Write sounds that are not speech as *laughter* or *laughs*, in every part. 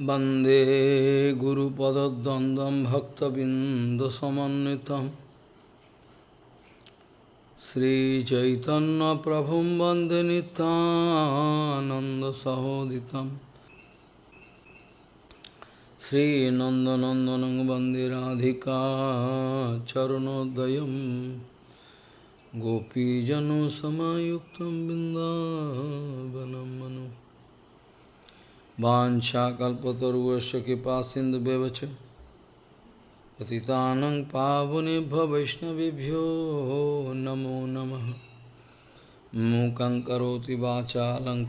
वन्दे गुरुपदद्वन्द्वं भक्तबिन्दसमन्वितं श्रीचैतन्यप्रभुं वन्दे नितानन्दसहोदितं श्रीनन्दनन्दनं वन्दे राधिका चरणोदयं गोपीजनसमायुक्तं बिन्दावनं मनु वाशाकल्पतरुश कृपा सिंधु बेवच पति पावनेभ्य वैष्णवभ्यो नमो नम। मूक करोति वाचा लंग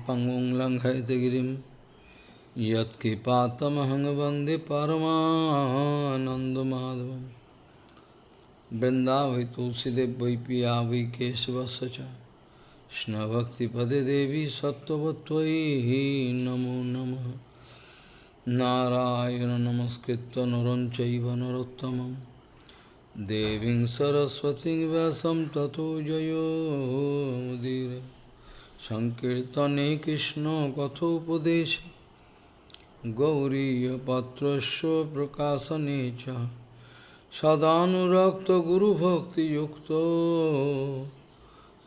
यत्कृपातमहंग वंदे परमाधव वृंदावि वैपिया वै वै Krishna Bhakti Pade Devi Sattvatvai Namo Namah Narayana Namaskritta Naranchaiva Narottamam Deving Saraswati Vyasam Tato Jayo Mudire Sankirtane Krishna Kathopadesh Gauriya Patrasya Prakasanecha Sadhanurakta Guru Bhakti Yukta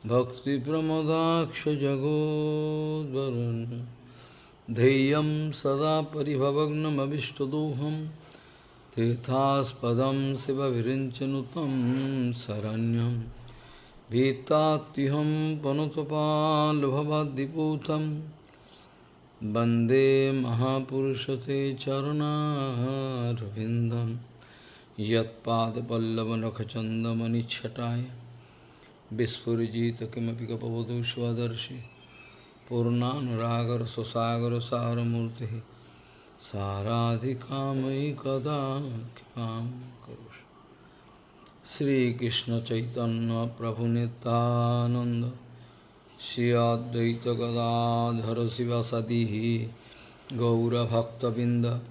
भक्तिप्रमदाक्षजगोद्वरुन् धैर्यं सदा परिभवग्नमभिष्टदोहं तीर्थास्पदं शिवविरिञ्चनुतं शरण्यं भीतात्युहं पनुतपाल्भवद्दिपूतं वन्दे महापुरुषते चरुणारविन्दं यत्पादपल्लवनखचन्दमनिच्छटाय विस्फुजित किमपि गपवधू स्वदर्शि पूर्णानुरागर सुसागर सारमूर्ति साराधिकामयि कदा कृपां करोषि। श्रीकृष्ण चैतन्य प्रभु नित्यानंद श्री अद्वैत गदाधर शिवसदी गौरभक्तबिंद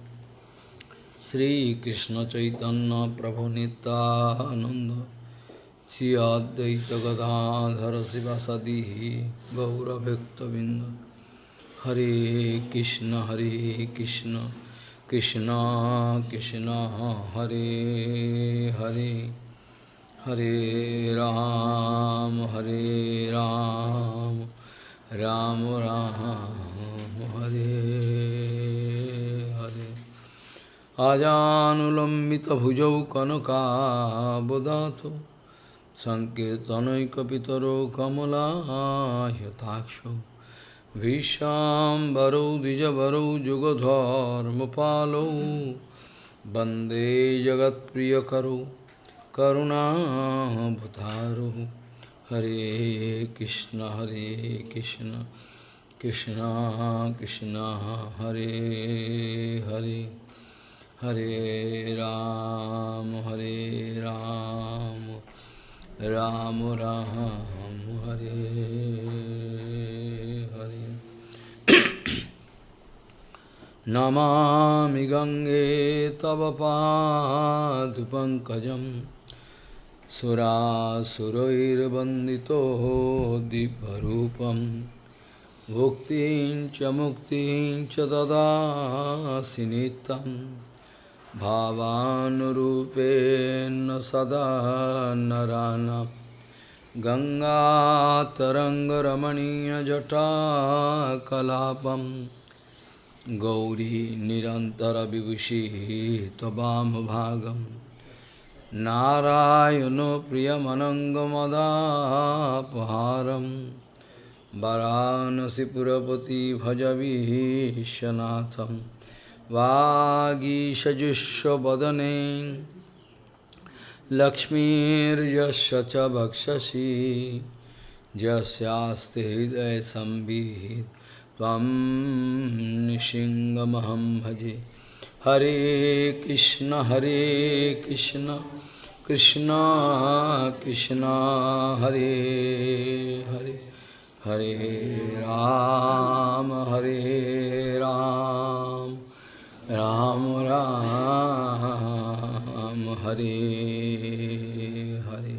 श्रीकृष्ण चैतन्य प्रभु শ্রী অদ্বৈত গদাধর শিবাসাদি গৌরভক্তবৃন্দ। হরে কৃষ্ণ হরে কৃষ্ণ কৃষ্ণ কৃষ্ণ, হরে হরে হরে রাম হরে রাম রাম রাম, হরে হরে। আজানুলম্বিত ভুজৌ কনকাবদাত सङ्कीर्तनैकपितरो कमलायताक्षो भीष्माम्बरौ द्विजवरौ जुगधर्मपालौ वन्दे जगत्प्रियकरौ करुणाभतारौ हरे कृष्ण हरे कृष्ण कृष्ण कृष्ण हरे हरे हरे राम हरे राम राम राम हरे हरे। नमामि गङ्गे तव पादुपङ्कजं सुरासुरैर्वन्दितो दिव्यरूपं। भुक्तिं च मुक्तिं च भावानुरूपेण सदा नराणाम् गङ्गातरङ्गरमणीयजटाकलापं। गौरी निरन्तरविभूषिः त्ववामभागं नारायणो प्रियमनङ्गमदापहारं। वरानसिपुरपति भजविश्वनाथं वागीषजुष्वदने लक्ष्मीर्यस्य च भक्षसि। यस्यास्ति हृदयसंवित् त्वं निशिङ्गमहं भजे। हरे कृष्ण हरे कृष्ण। कृष्ण कृष्ण, हरे हरे। हरे राम हरे राम। राम राम हरे हरे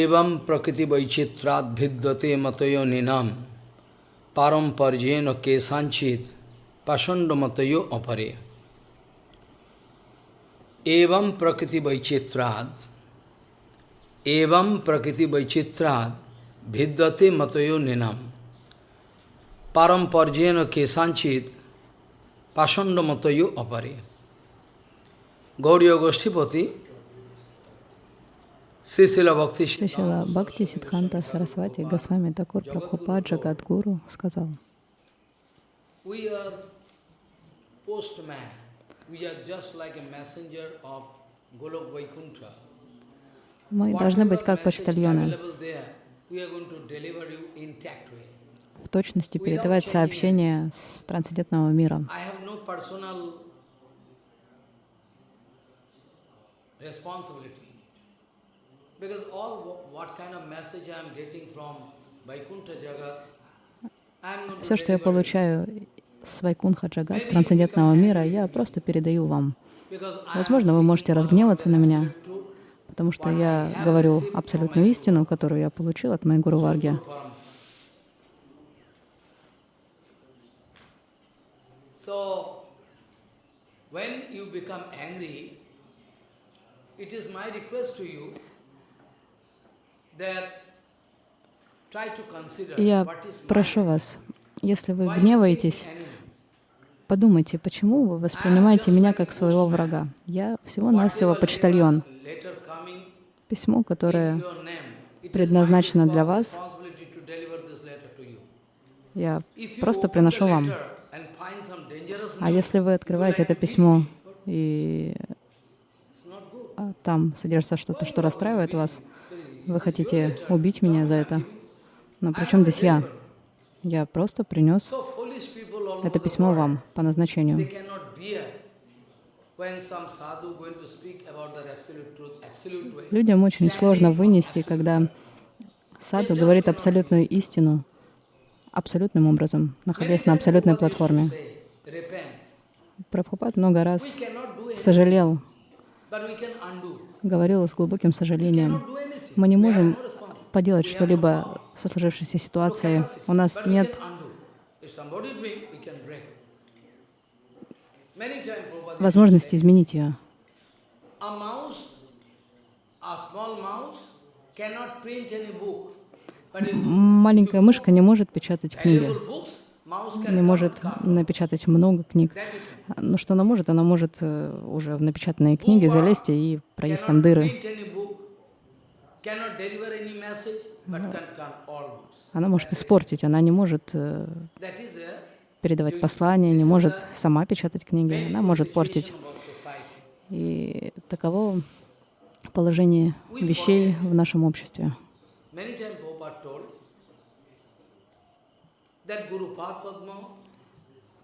एवं प्रकृति वैचित्राद भिद्यते मतयो निनाम param parjeno kesanchit pasandamatayo apare. Evam prakriti vaichitrad, evam prakriti vaichitrad, vidyate matayo ninam. Param parjeno kesanchit pasandamatayo apare. Gauriya Goshtipati Сисила Бхакти Сидханта Сарасвати Госвами Такур Прабхупад Джагадгуру сказал, мы должны быть как почтальоны, в точности передавать сообщения с трансцендентного мира. Все, что я получаю с Вайкунха Джага, с трансцендентного мира, я просто передаю вам. Возможно, вы можете разгневаться на меня, потому что я говорю абсолютную истину, которую я получил от моей Гуру Варги. Я прошу вас, если вы гневаетесь, подумайте, почему вы воспринимаете меня как своего врага. Я всего-навсего почтальон. Письмо, которое предназначено для вас, я просто приношу вам. А если вы открываете это письмо и а там содержится что-то, что расстраивает вас, вы хотите убить меня за это, но при чем здесь я? Я просто принес это письмо вам по назначению. Людям очень сложно вынести, когда саду говорит абсолютную истину абсолютным образом, находясь на абсолютной платформе. Прабхупад много раз. Сожалел, говорил с глубоким сожалением. Мы не можем поделать что-либо со сложившейся ситуацией. У нас нет возможности изменить ее. Маленькая мышка не может печатать книги, не может напечатать много книг. Но что она может? Она может э, уже в напечатанные книги залезть и проесть там дыры. Она может испортить, она не может э, передавать послания, не может сама печатать книги, она может портить. И таково положение вещей в нашем обществе.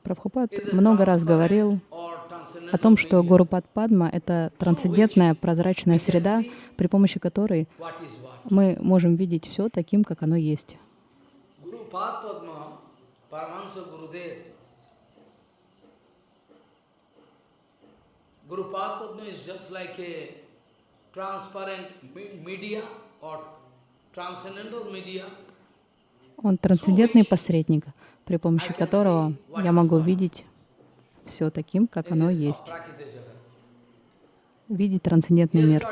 Прабхупад много раз говорил о том, что Гуру Падма — это трансцендентная прозрачная среда, при помощи которой мы можем видеть все таким, как оно есть. Guru Padma is just like a transparent media or transcendental media. Он трансцендентный посредник, при помощи которого я могу видеть все таким, как оно есть. Видеть трансцендентный мир.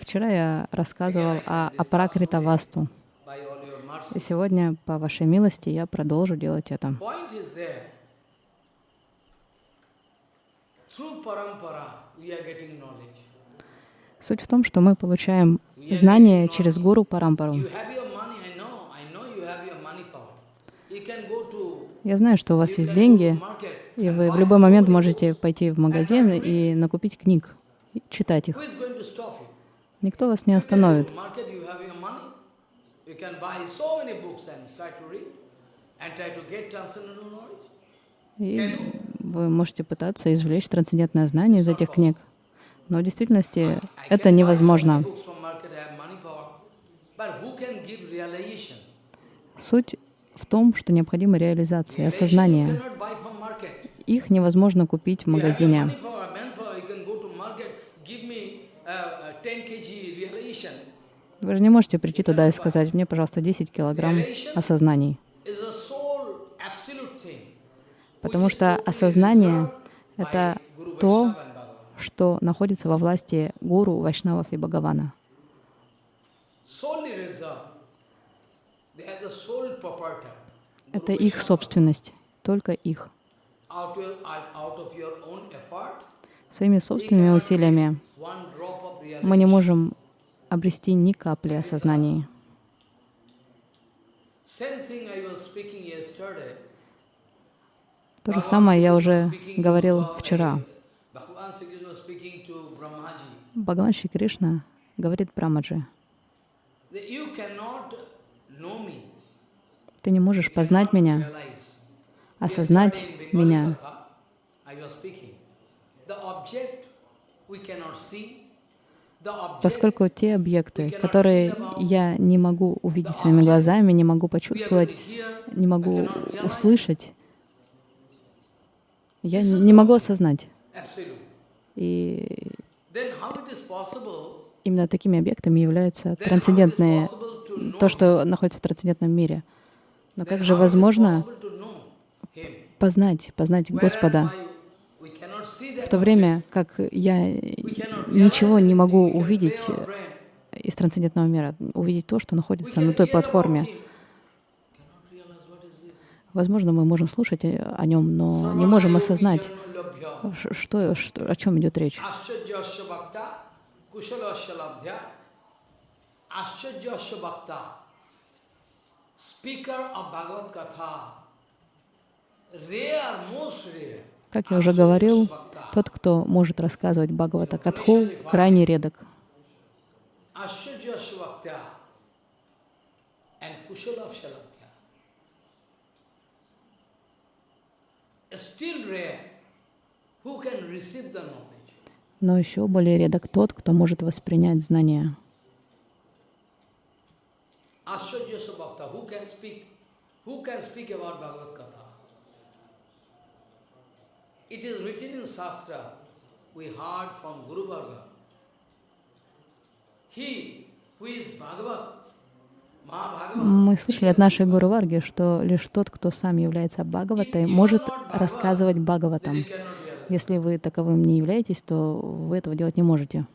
Вчера я рассказывал о апракрита васту. И сегодня, по вашей милости, я продолжу делать это. Суть в том, что мы получаем знания через гуру Парампару. Я знаю, что у вас есть деньги, и вы в любой момент можете пойти в магазин и накупить книг, читать их. Никто вас не остановит. И вы можете пытаться извлечь трансцендентное знание из этих книг. Но в действительности это невозможно. Суть в том, что необходима реализация, осознание. Их невозможно купить в магазине. Вы же не можете прийти туда и сказать, мне, пожалуйста, 10 килограмм осознаний. Потому что осознание — это то, что находится во власти гуру, вайшнавов и Бхагавана. Это их собственность, только их. Своими собственными усилиями мы не можем обрести ни капли осознания. То же самое я уже говорил вчера. Бхагаван Шри Кришна говорит Брамаджи, ты не можешь познать меня, осознать меня. Поскольку те объекты, которые я не могу увидеть своими глазами, не могу почувствовать, не могу услышать, я не могу осознать. И именно такими объектами являются трансцендентные, то, что находится в трансцендентном мире. Но как же возможно познать, познать Господа, в то время как я ничего не могу увидеть из трансцендентного мира, увидеть то, что находится на той платформе. Возможно, мы можем слушать о нем, но не можем осознать, что, что, о чем идет речь. Как я уже говорил, тот, кто может рассказывать Бхагавата Катху, крайне редок. Но еще более редок тот, кто может воспринять знания. It is written in Shastra, we heard from Guru Varga. He who is Bhagavat, мы слышали от нашей Гуру Варги, что лишь тот, кто сам является Бхагаватой, может рассказывать Бхагаватам. Если вы таковым не являетесь, то вы этого делать не можете.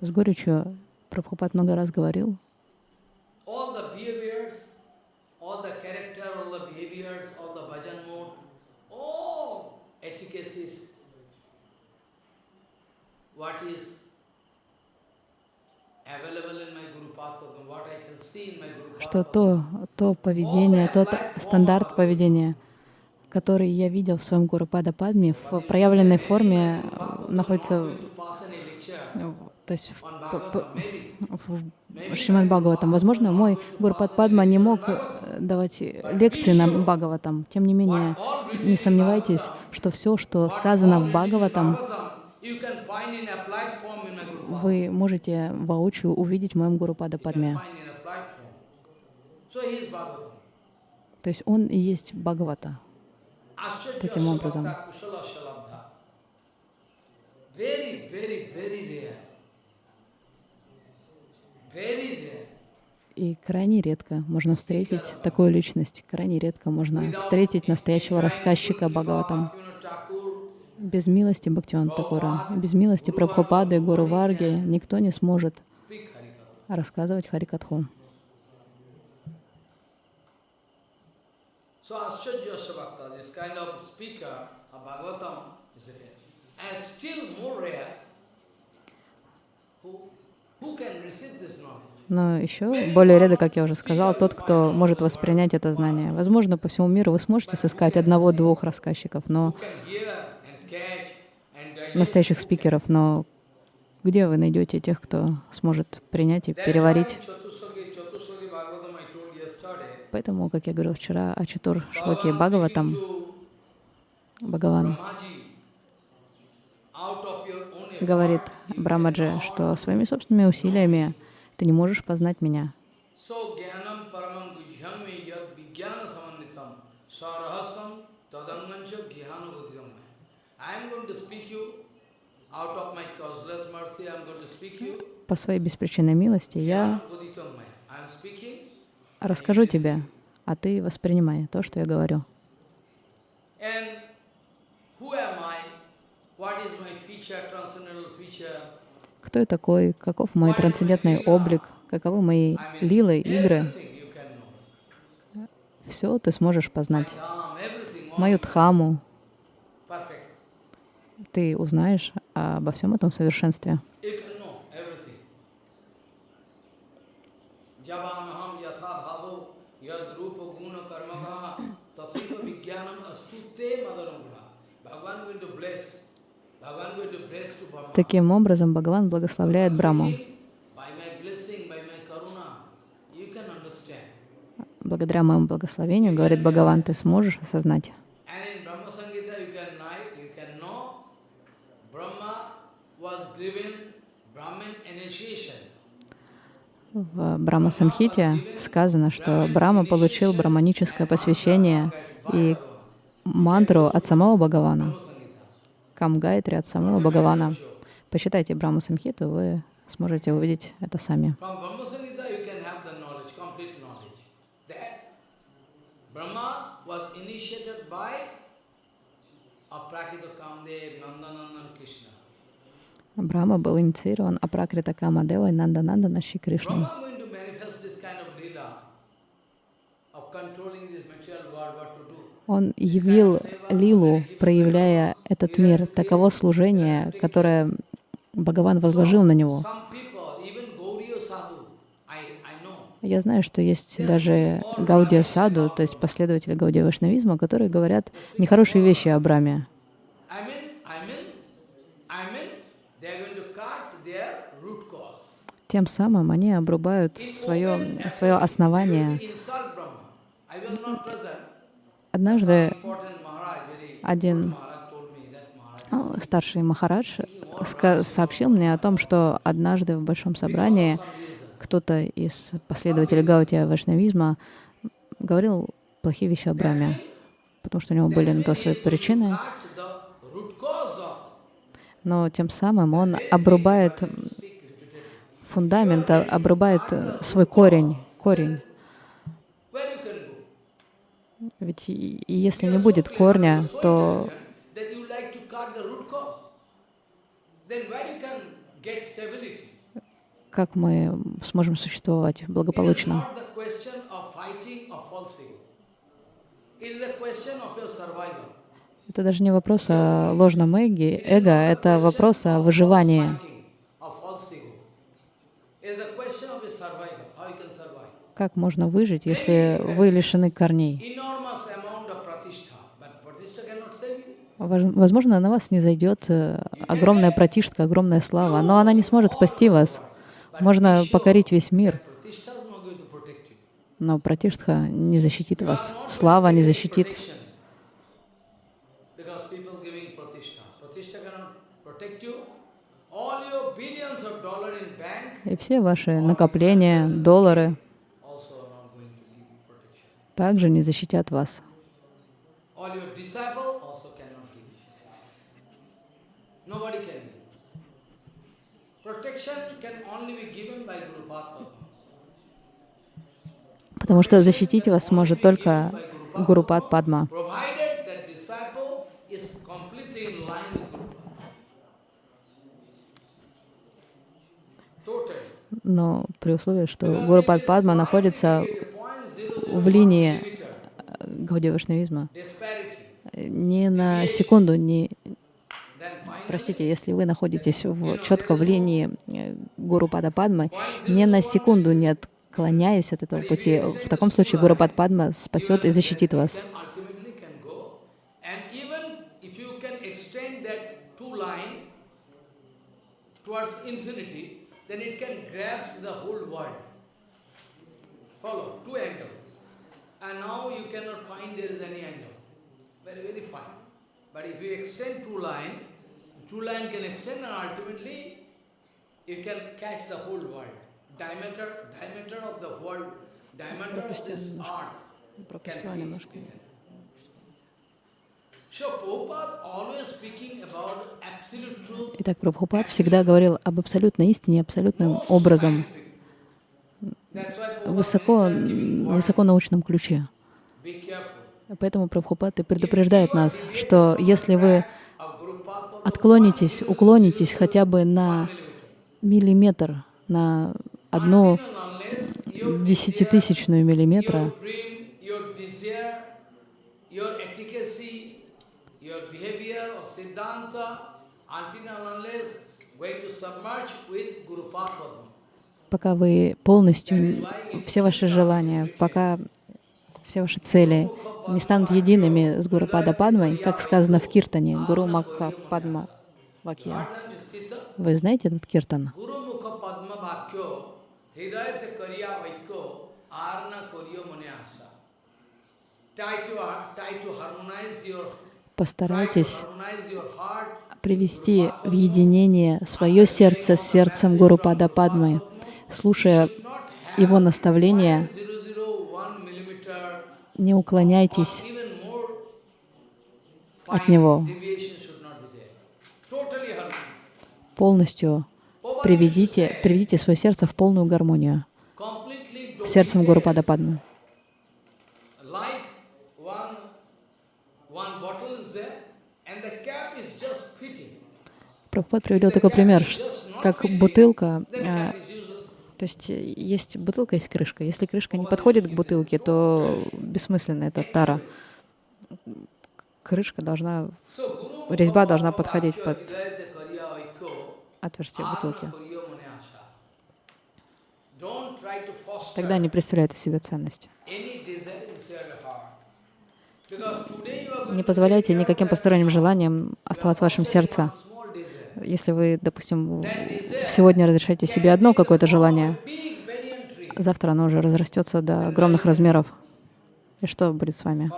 С горечью Прабхупад много раз говорил, what is что то, то поведение, тот стандарт поведения, который я видел в своем Гуру Пада Падме, в проявленной форме находится то есть в, в Шримад Бхагаватам. Возможно, мой Гурупад Падма не мог давать лекции на Бхагаватам. Тем не менее, не сомневайтесь, что все, что сказано в Бхагаватам, вы можете воочию увидеть в моем Гуру Пада Падме. То есть он и есть Бхагавата. Таким образом. И крайне редко можно встретить такую личность, крайне редко можно встретить настоящего рассказчика Бхагаватам без милости Бхактиван Такура, без милости Прабхупады, Гуру Варги никто не сможет рассказывать Харикатху. Но еще более редко, как я уже сказал, тот, кто может воспринять это знание. Возможно, по всему миру вы сможете сыскать одного-двух рассказчиков, но настоящих спикеров, но где вы найдете тех, кто сможет принять и переварить? Поэтому, как я говорил вчера о Чатур Шлоке Бхагаватам, Бхагаван говорит Брамаджи, что своими собственными усилиями ты не можешь познать меня. По своей беспричинной милости я расскажу тебе, а ты воспринимай то, что я говорю. Кто я такой, каков мой трансцендентный облик, каковы мои лилы, игры, все ты сможешь познать. Мою дхаму. Ты узнаешь обо всем этом совершенстве. Таким образом, Бхагаван благословляет Браму. Благодаря моему благословению, говорит Бхагаван, ты сможешь осознать. And in Brahma Samhita you can, ni- you can know Brahma was given Brahmin initiation. В Брахма Самхите сказано, что Брахма получил браманическое посвящение и мантру от самого Бхагавана. Камгайтри от самого Бхагавана. Почитайте Брахма Самхиту, вы сможете увидеть это сами. Was initiated by Aprakita Kamdev, Nandanandan Krishna. Брахма был инициирован Апракрита Камадевой Нанданандана Шри Кришной. What to do. Он явил лилу, проявляя этот мир, таково служение, которое Бхагаван возложил на него. Я знаю, что есть даже Гаудия Саду, то есть последователи Гаудия Вайшнавизма, которые говорят нехорошие вещи о Браме. I mean, I mean, I mean, they are going to cut their root cause. Тем самым они обрубают свое, свое основание. Однажды один старший Махарадж сообщил мне о том, что однажды в большом собрании кто-то из последователей Гаудия Вайшнавизма говорил плохие вещи о Браме, потому что у него были на то свои причины. Но тем самым он обрубает фундамент, а- обрубает э, свой корень, корень. Ведь если не будет корня, то как мы сможем существовать благополучно? Это даже не вопрос о ложном эго, эго это вопрос о выживании. Fighting or false ego. It is the question of your survival. How you can survive. Как можно выжить, если вы лишены корней? Возможно, на вас не зайдет э, огромная пратиштка, огромная слава, но она не сможет спасти вас. Можно покорить весь мир, но пратиштха не защитит вас. Слава не защитит. И все ваши накопления, доллары given by Guru Padma. Потому что защитить вас сможет только Гурупад Падма. Но при условии, что Гурупад Падма находится в линии э, Гаудия Вайшнавизма, Disparity. ни на секунду не... Простите, если вы находитесь в, четко в линии э, Гурупада Падмы, ни на секунду не отклоняясь от этого пути, в таком случае Гурупад Падма спасет и защитит вас. infinity, then it can grasp the whole world. Follow, two angle. And now you cannot find there is any angle. Very, very fine. But if you extend two line, two line can extend and ultimately you can catch the whole world. Diameter, diameter of the world, diameter of this earth can. Итак, Прабхупад всегда говорил об абсолютной истине, абсолютным образом, высоко, высоко научном ключе. Поэтому Прабхупад и предупреждает нас, что если вы отклонитесь, уклонитесь хотя бы на миллиметр, на одну десятитысячную миллиметра, пока вы полностью, все ваши желания, пока все ваши цели не станут едиными с Гуру Пада Падмой, как сказано в Киртане, Гуру Макха Падма Вакья. Вы знаете этот Киртан? Постарайтесь привести в единение свое сердце с сердцем Гуру Пада Падмы, слушая его наставления, не уклоняйтесь от него. Полностью приведите, приведите свое сердце в полную гармонию сердцем Гуру Пада Падмы. Прабхупад приводил такой пример, как бутылка. То есть есть бутылка, есть крышка. Если крышка не подходит к бутылке, то бессмысленно это тара. Крышка должна, резьба должна подходить под отверстие бутылки. Тогда не представляет из себя ценность. Не позволяйте никаким посторонним желаниям оставаться в вашем сердце. Если вы, допустим, сегодня разрешаете себе одно какое-то желание, завтра оно уже разрастется до огромных размеров. И что будет с вами?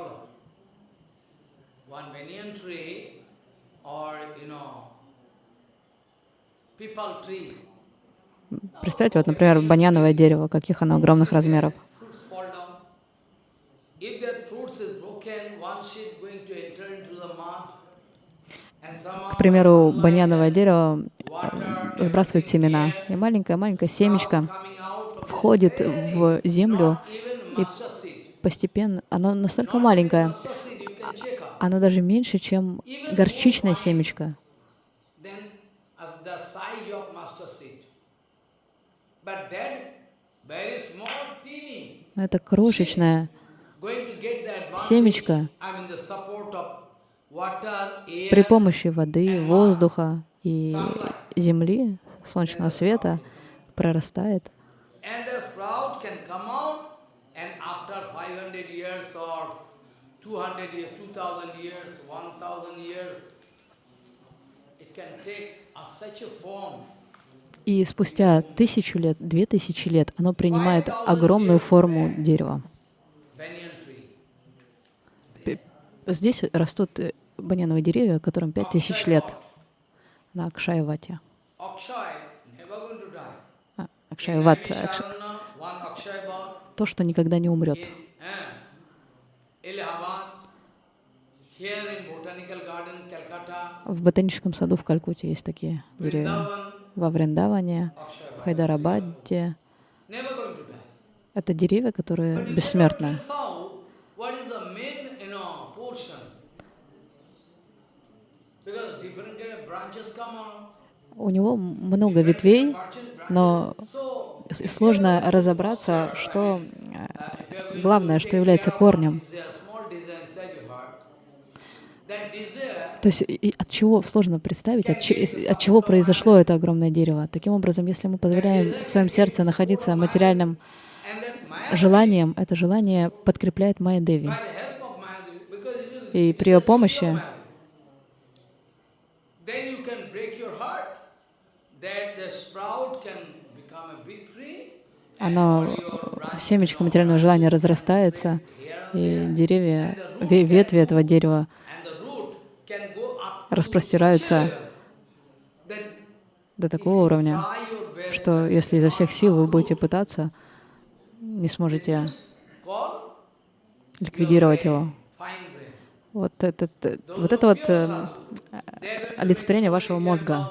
Представьте, вот, например, баньяновое дерево, каких оно огромных размеров. Примеру, баньяновое дерево э, сбрасывает семена, и маленькая-маленькая семечко входит в землю, и постепенно, оно настолько маленькое, оно даже меньше, чем горчичное семечко. Но это крошечное семечко при помощи воды, воздуха и земли, солнечного света прорастает. И спустя тысячу лет, две тысячи лет, оно принимает огромную форму дерева. Здесь растут баняновые деревья, которым пять тысяч лет на Акшайвате. Акшайват. Акш... То, что никогда не умрет. В ботаническом саду в Калькутте есть такие деревья. Во Вриндаване, в Хайдарабаде. Это деревья, которые бессмертны. У него много ветвей, но сложно разобраться, что э, главное, что является корнем. То есть от чего сложно представить, от, от чего произошло это огромное дерево. Таким образом, если мы позволяем в своем сердце находиться материальным желанием, это желание подкрепляет Майя Деви. И при ее помощи оно, семечко материального желания разрастается, и деревья, ветви этого дерева распростираются до такого уровня, что если изо всех сил вы будете пытаться, не сможете ликвидировать его. вот, этот, вот это вот э, олицетворение вашего мозга.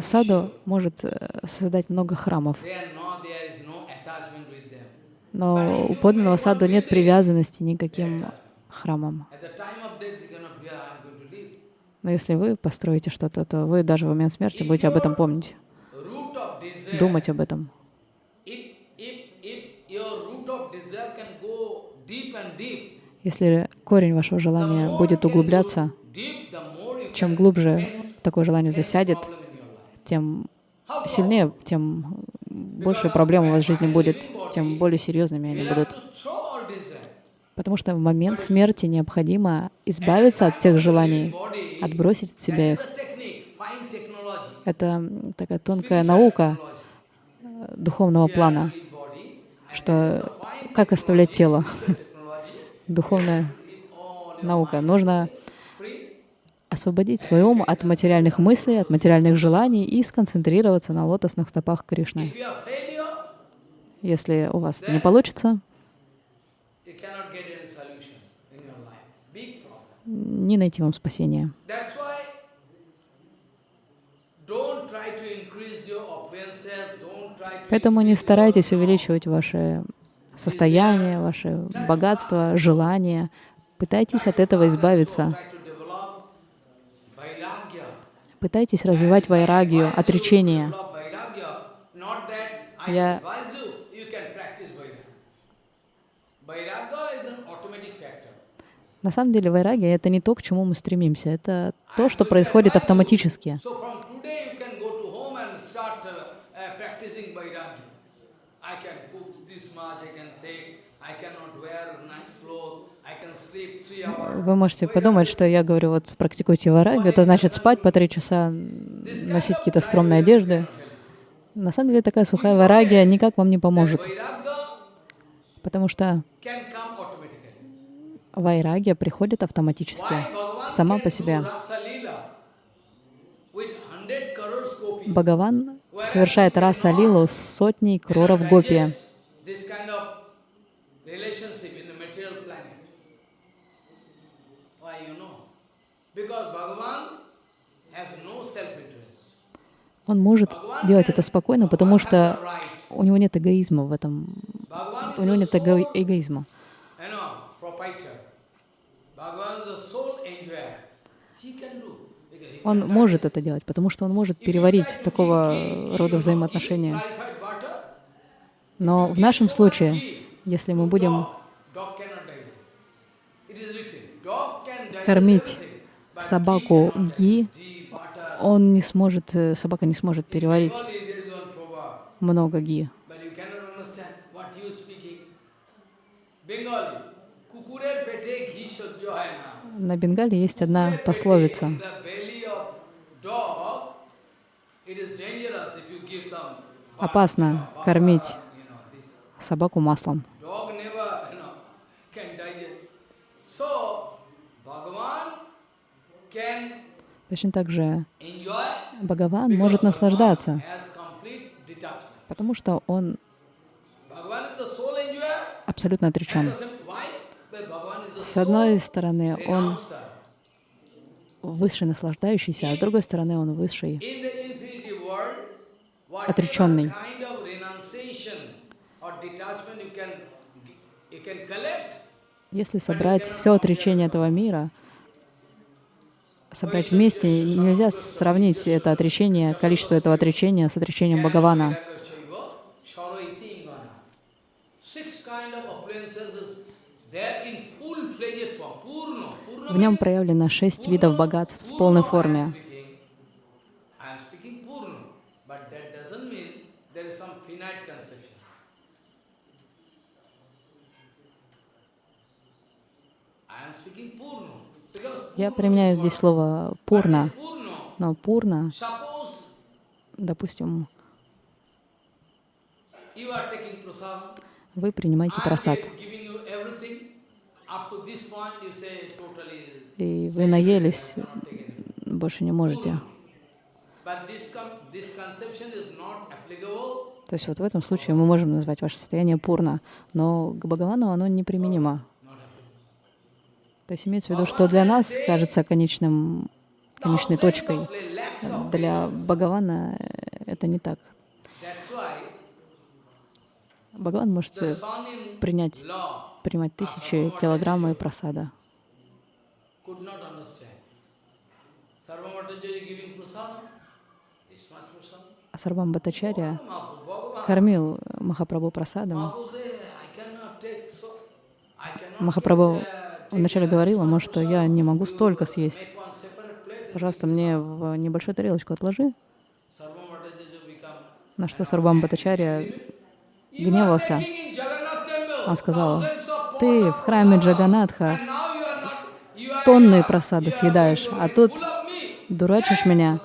Саду может э, создать много храмов, но у подлинного саду нет привязанности никаким храмам. Но если вы построите что-то, то вы даже в момент смерти будете об этом помнить, думать об этом. Если корень вашего желания будет углубляться, чем глубже такое желание засядет, тем сильнее, тем больше проблем у вас в жизни будет, тем более серьезными они будут. Потому что в момент смерти необходимо избавиться от всех желаний, отбросить от себя их. Это такая тонкая наука э, духовного плана, что как оставлять тело. *laughs* Духовная наука. Нужно освободить свой ум от материальных мыслей, от материальных желаний и сконцентрироваться на лотосных стопах Кришны. Если у вас это не получится, не найти вам спасения. Поэтому не старайтесь увеличивать ваше состояние, ваше богатство, желания. Пытайтесь от этого избавиться. Пытайтесь развивать вайрагию, отречение. Я на самом деле вайрагия — это не то, к чему мы стремимся, это то, что происходит автоматически. Вы можете подумать, что я говорю, вот практикуйте вайрагию, это значит спать по три часа, носить какие-то скромные одежды. На самом деле такая сухая вайрагия никак вам не поможет, потому что вайрагия приходит автоматически, сама по себе. Бхагаван совершает раса лилу с сотней кроров гопи. Он может делать это спокойно, потому что у него нет эгоизма в этом. У него нет эго эгоизма. Он может это делать, потому что он может переварить такого рода взаимоотношения. Но в нашем случае, если мы будем кормить собаку ги, он не сможет, э, собака не сможет переварить много ги. На Бенгале есть одна пословица. Опасно кормить собаку маслом. Точно так же Бхагаван может наслаждаться, потому что он абсолютно отречен. С одной стороны, он высший наслаждающийся, а с другой стороны, он высший отреченный. Если собрать все отречение этого мира, собрать вместе, нельзя сравнить это отречение, количество этого отречения с отречением Бхагавана. В нем проявлено шесть видов богатств в полной форме. Я применяю здесь слово «пурна», но «пурна», допустим, вы принимаете просад, и вы наелись, больше не можете. То есть вот в этом случае мы можем назвать ваше состояние пурна, но к Бхагавану оно неприменимо. То есть имеется в виду, что для нас кажется конечным, конечной точкой. Для Бхагавана это не так. Бхагаван может принять, принимать тысячи килограммов просада. А Сарвам Бхаттачарья кормил Махапрабху просадом. Махапрабху вначале говорила, может, я не могу столько съесть. Пожалуйста, мне в небольшую тарелочку отложи. На что Сарвам Бхаттачарья гневался. Он сказал, ты в храме Джаганатха тонны просады съедаешь, а тут дурачишь меня,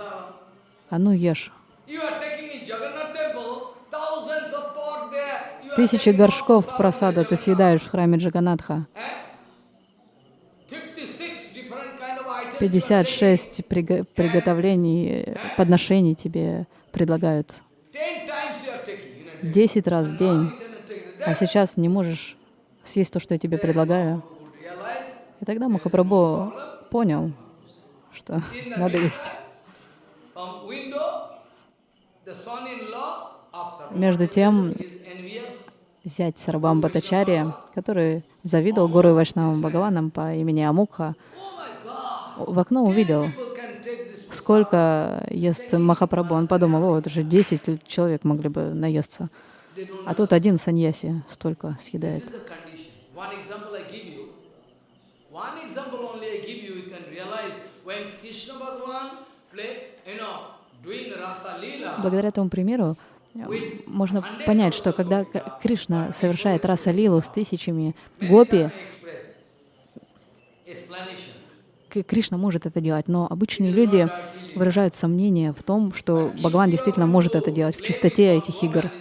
а ну ешь. Тысячи горшков просада ты съедаешь в храме Джаганатха. 56 приготовлений, подношений тебе предлагают. Десять раз в день. А сейчас не можешь съесть то, что я тебе предлагаю. И тогда Махапрабху понял, что *laughs* надо есть. Между тем, зять Сарабам Батачария, который завидовал Гуру Вайшнавам Бхагаванам по имени Амукха, в окно увидел, сколько ест Махапрабху. Он подумал, о, это же 10 человек могли бы наесться. А тут один саньяси столько съедает. Благодаря этому примеру можно понять, что когда Кришна совершает раса лилу с тысячами гопи, Кришна может это делать, но обычные люди выражают сомнение в том, что Бхагаван действительно может это делать в чистоте этих игр.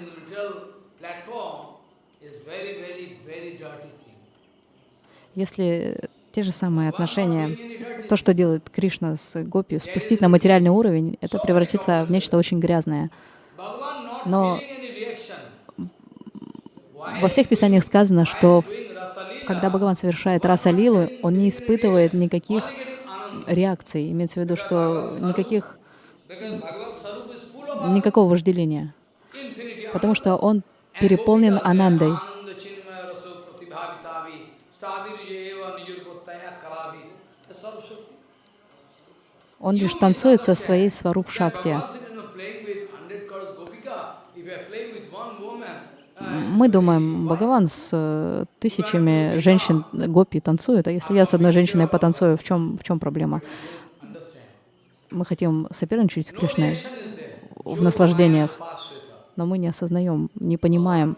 Если те же самые отношения, то, что делает Кришна с Гопи, спустить на материальный уровень, это превратится в нечто очень грязное. Но во всех писаниях сказано, что когда Бхагаван совершает раса лилу, он не испытывает никаких реакций. Имеется в виду, что никаких, никакого вожделения. Потому что он переполнен анандой. Он лишь танцует со своей сваруп Мы думаем, Бхагаван с э, тысячами женщин гопи танцует, а если я с одной женщиной потанцую, в чем, в чем проблема? Мы хотим соперничать с Кришной в наслаждениях, но мы не осознаем, не понимаем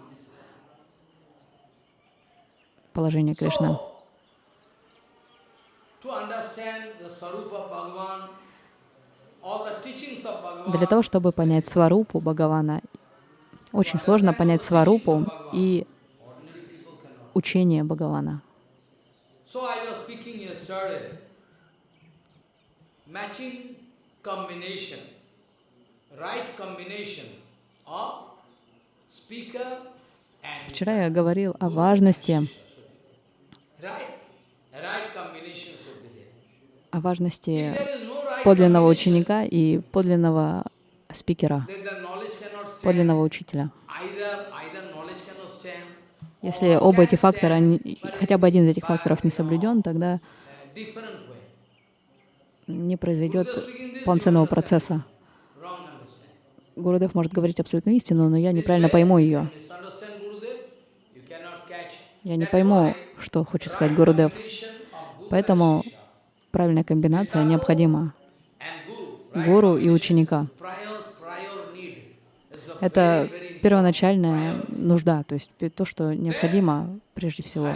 положение Кришны. Для того, чтобы понять сварупу Бхагавана очень сложно понять сварупу и учение Бхагавана. Вчера я говорил о важности о важности подлинного ученика и подлинного спикера подлинного учителя. Если оба эти фактора, хотя бы один из этих факторов не соблюден, тогда не произойдет полноценного процесса. Гурудев может говорить абсолютную истину, но я неправильно пойму ее. Я не пойму, что хочет сказать Гурудев. Поэтому правильная комбинация необходима. Гуру и ученика. Это первоначальная нужда, то есть то, что необходимо прежде всего.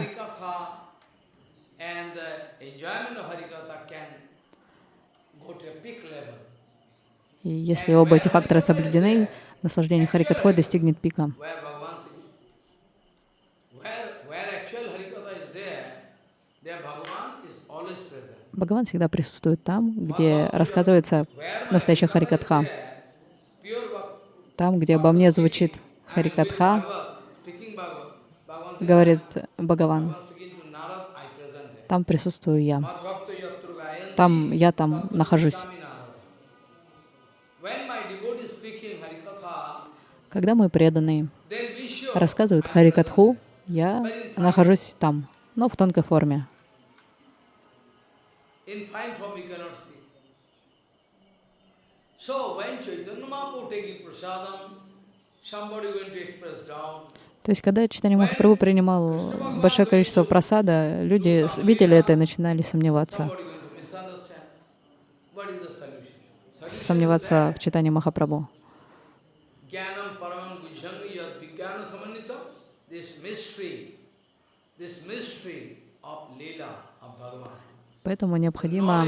И если оба эти фактора соблюдены, наслаждение Харикатхой достигнет пика. Бхагаван всегда присутствует там, где рассказывается настоящая Харикатха. Там, где обо мне звучит Харикатха, говорит Бхагаван. там присутствую я. Там я там нахожусь. Когда мы преданные рассказывают Харикатху, я нахожусь там, но в тонкой форме. То есть, когда Читание Махапрабху принимал большое количество просада, люди видели это и начинали сомневаться. Сомневаться в читании Махапрабху. Поэтому необходимо,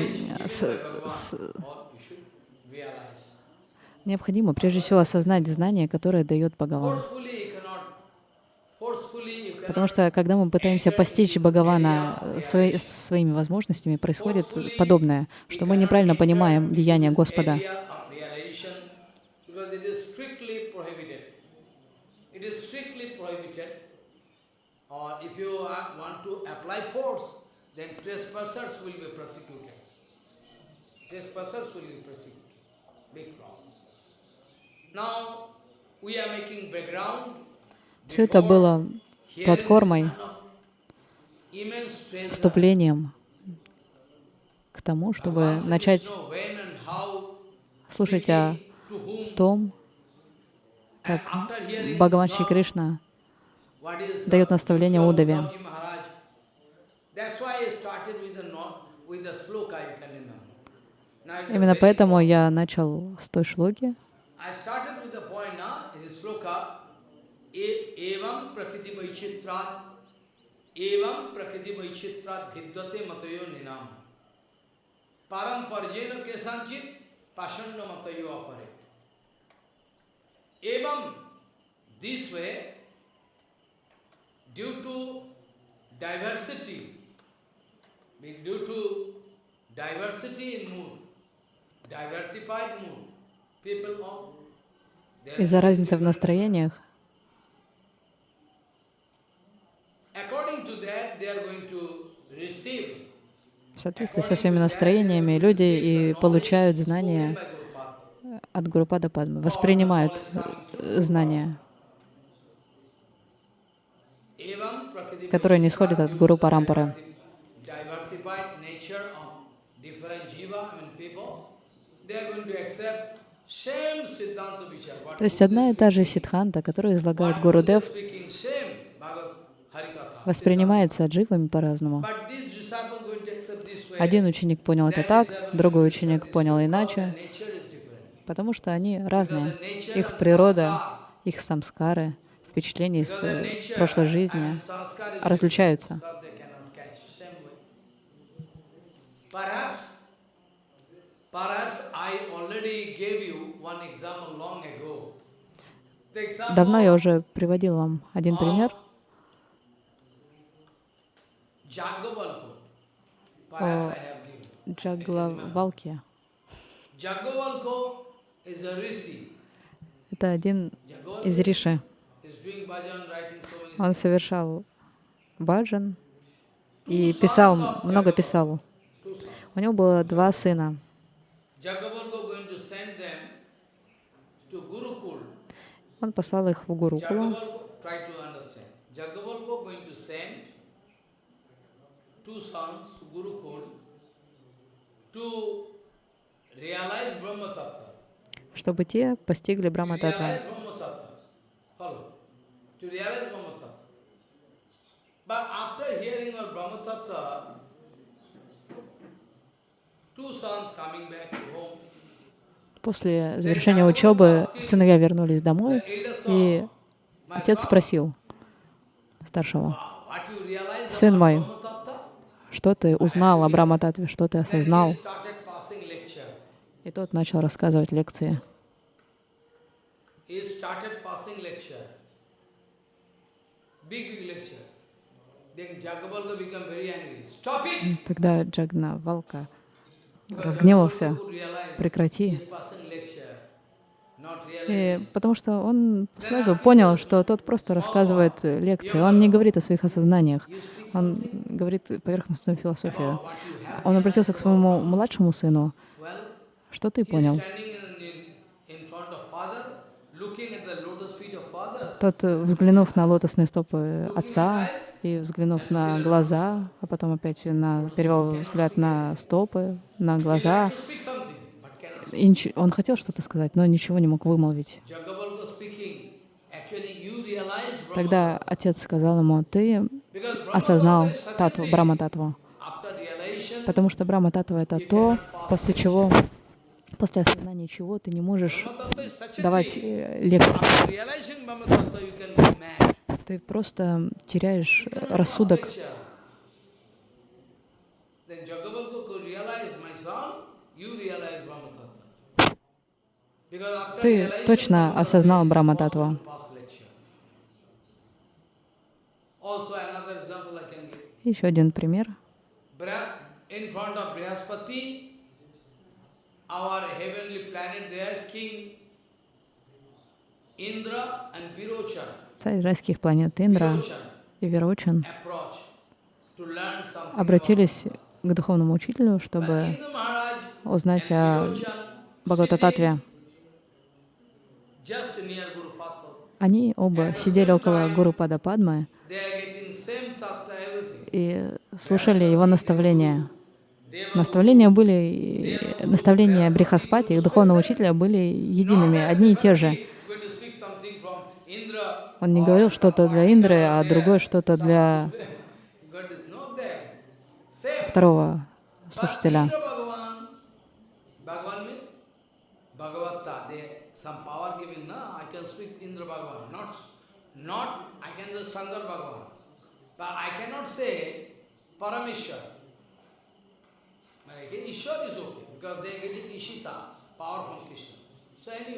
необходимо прежде всего осознать знание, которое дает Бхагаван. Потому что когда мы пытаемся постичь Бхагавана свои, своими возможностями, происходит подобное, что мы неправильно понимаем деяния Господа. Persecuted. Big problem. Now, we are making background. Все это было платформой, вступлением к тому, чтобы начать слушать о том, как Бхагаван Шри Кришна дает наставление Удаве. Именно поэтому я начал с той шлоки. I started with the point now in the sloka एवं प्रकृति वैचित्रात एवं प्रकृति वैचित्रात भिद्वते मतयो निनाम पारम परजेन के संचित पाषण्ड मतयो अपरे एवं this way due to diversity due to diversity in mood diversified mood из-за разницы в настроениях. В соответствии со своими настроениями люди и получают знания от Гуру Падападмы, воспринимают знания, которые не исходят от Гуру Парампары. То есть одна и та же сидханта, которую излагает Гуру Дев, воспринимается дживами по-разному. Один ученик понял это так, другой ученик понял иначе, потому что они разные. Их природа, их самскары, впечатления из э, прошлой жизни различаются. Давно я уже приводил вам один пример о Джаглавалке. Это один из риши. Он совершал баджан и писал, много писал. У него было два сына. Он послал их в Гурукулу. two sons to Gurukul to realize Brahma Tattva. Чтобы те постигли Брахма Таттва. But after hearing of Brahma Tattva, two sons coming back to home. После завершения учебы сыновья вернулись домой, и отец спросил старшего, «Сын мой, что ты узнал о Брамататве, что ты осознал. И тот начал рассказывать лекции. Тогда Джагна Валка разгневался. Прекрати. И потому что он сразу понял, что тот просто рассказывает лекции. Он не говорит о своих осознаниях. Он говорит поверхностную философию. Он обратился к своему младшему сыну. Что ты понял? Тот, взглянув на лотосные стопы отца и взглянув на глаза, а потом опять на, перевел взгляд на стопы, на глаза, он хотел что-то сказать, но ничего не мог вымолвить. Тогда отец сказал ему, ты осознал татву, Брахма-татву. Потому что Брахма-татва — это то, после чего, после осознания чего ты не можешь давать э, лекции. Ты просто теряешь рассудок. Ты точно осознал Брахма-татву. Еще один пример. Царь райских планет Индра и Вирочан обратились к духовному учителю, чтобы узнать о Бхагавататве. Они оба сидели около Гуру Пада Падмы и слушали его наставления. Наставления были, наставления Брихаспати, их духовного учителя, были едиными, одни и те же. Он не говорил что-то для Индры, а другое что-то для второго слушателя. Not, I can just Shankar Bhagavan, but I cannot say Parameshwar. Ishwar is okay, because they are getting Ishita, power from Krishna.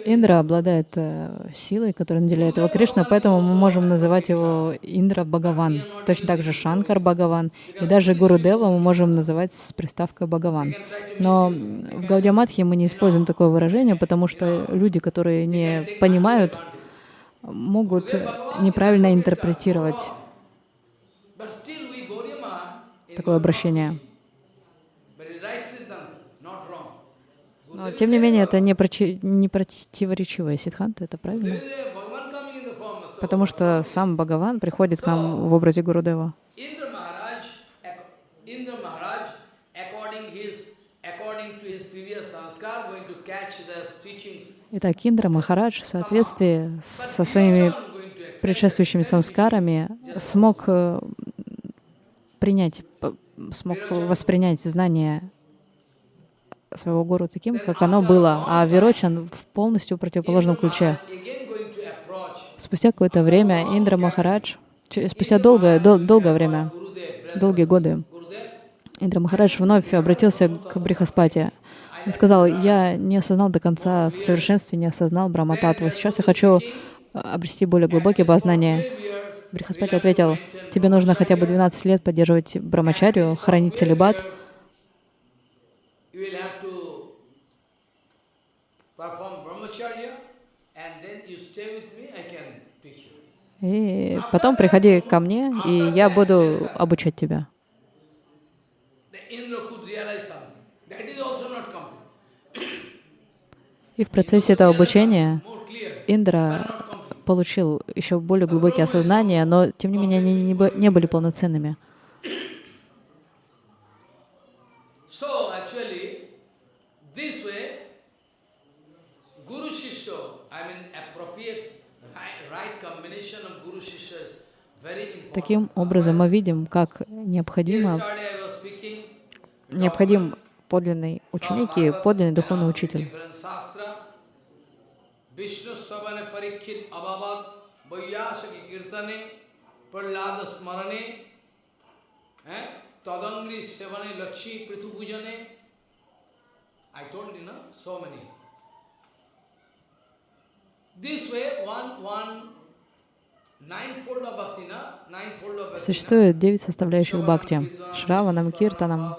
Индра обладает э, силой, которая наделяет его Кришна, поэтому мы можем называть его Индра Бхагаван. Точно так же Шанкар Бхагаван. И даже Гуру Дева мы можем называть с приставкой Бхагаван. Но в Гаудиаматхе мы не используем такое выражение, потому что люди, которые не понимают могут неправильно интерпретировать такое обращение. Но, тем не менее, это не, прочи, не противоречивое сидханта, это правильно? Потому что сам Бхагаван приходит к нам в образе Гурудева. Итак, Индра Махарадж в соответствии со своими предшествующими самскарами смог э, принять, смог воспринять знание своего гуру таким, как оно было, а Вирочан в полностью противоположном ключе. Спустя какое-то время Индра Махарадж, спустя долгое, дол, долгое время, долгие годы, Индра Махарадж вновь обратился к Брихаспати. Он сказал, я не осознал до конца в совершенстве, не осознал Брахмататву. Сейчас я хочу э, обрести более глубокие познания. Брихаспати ответил, тебе нужно хотя бы 12 лет поддерживать брамачарию, хранить целебат. И потом приходи ко мне, и я буду обучать тебя. И в процессе этого обучения Индра получил еще более глубокие осознания, но тем не менее они не, были полноценными. Таким образом, мы видим, как необходимо, необходим подлинный ученик и подлинный духовный учитель. Tadangri Sevane Lakshmi I told you, no? So many. This way, one, one Существует девять составляющих бхакти. Шраванам, Киртанам.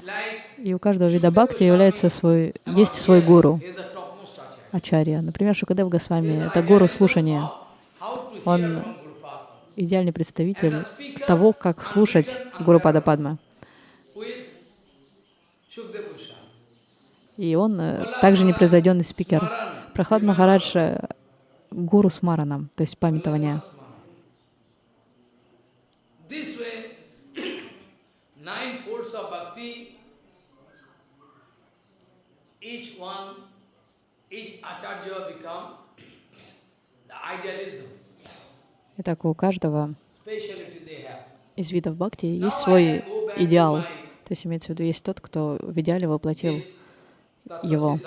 Like И у каждого вида бхакти является свой, есть свой гуру, is the topmost acharya. Ачарья. Например, Шукадев Госвами — это гуру слушания, Он идеальный представитель того, как слушать Гуру Пада Падма. И он э, также непревзойденный спикер. Прохлад Махарадж э, — гуру с мараном, то есть памятование. *clears throat* Each one, each acharya become the idealism, Итак, у каждого из видов бхакти есть свой идеал. То есть имеется в виду, есть тот, кто в идеале воплотил его.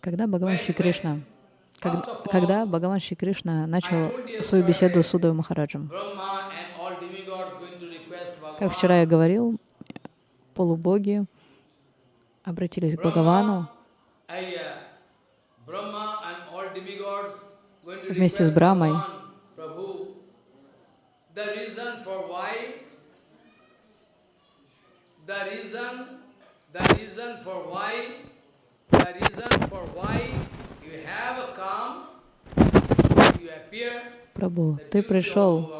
Когда Бхагаван Шри Кришна, как- когда Бхагаван Шри Кришна начал свою беседу с Удой Махараджем, как вчера я говорил, полубоги обратились к Бхагавану uh, Вместе с Брамой. Reason, the reason for why, the reason for why that ты пришел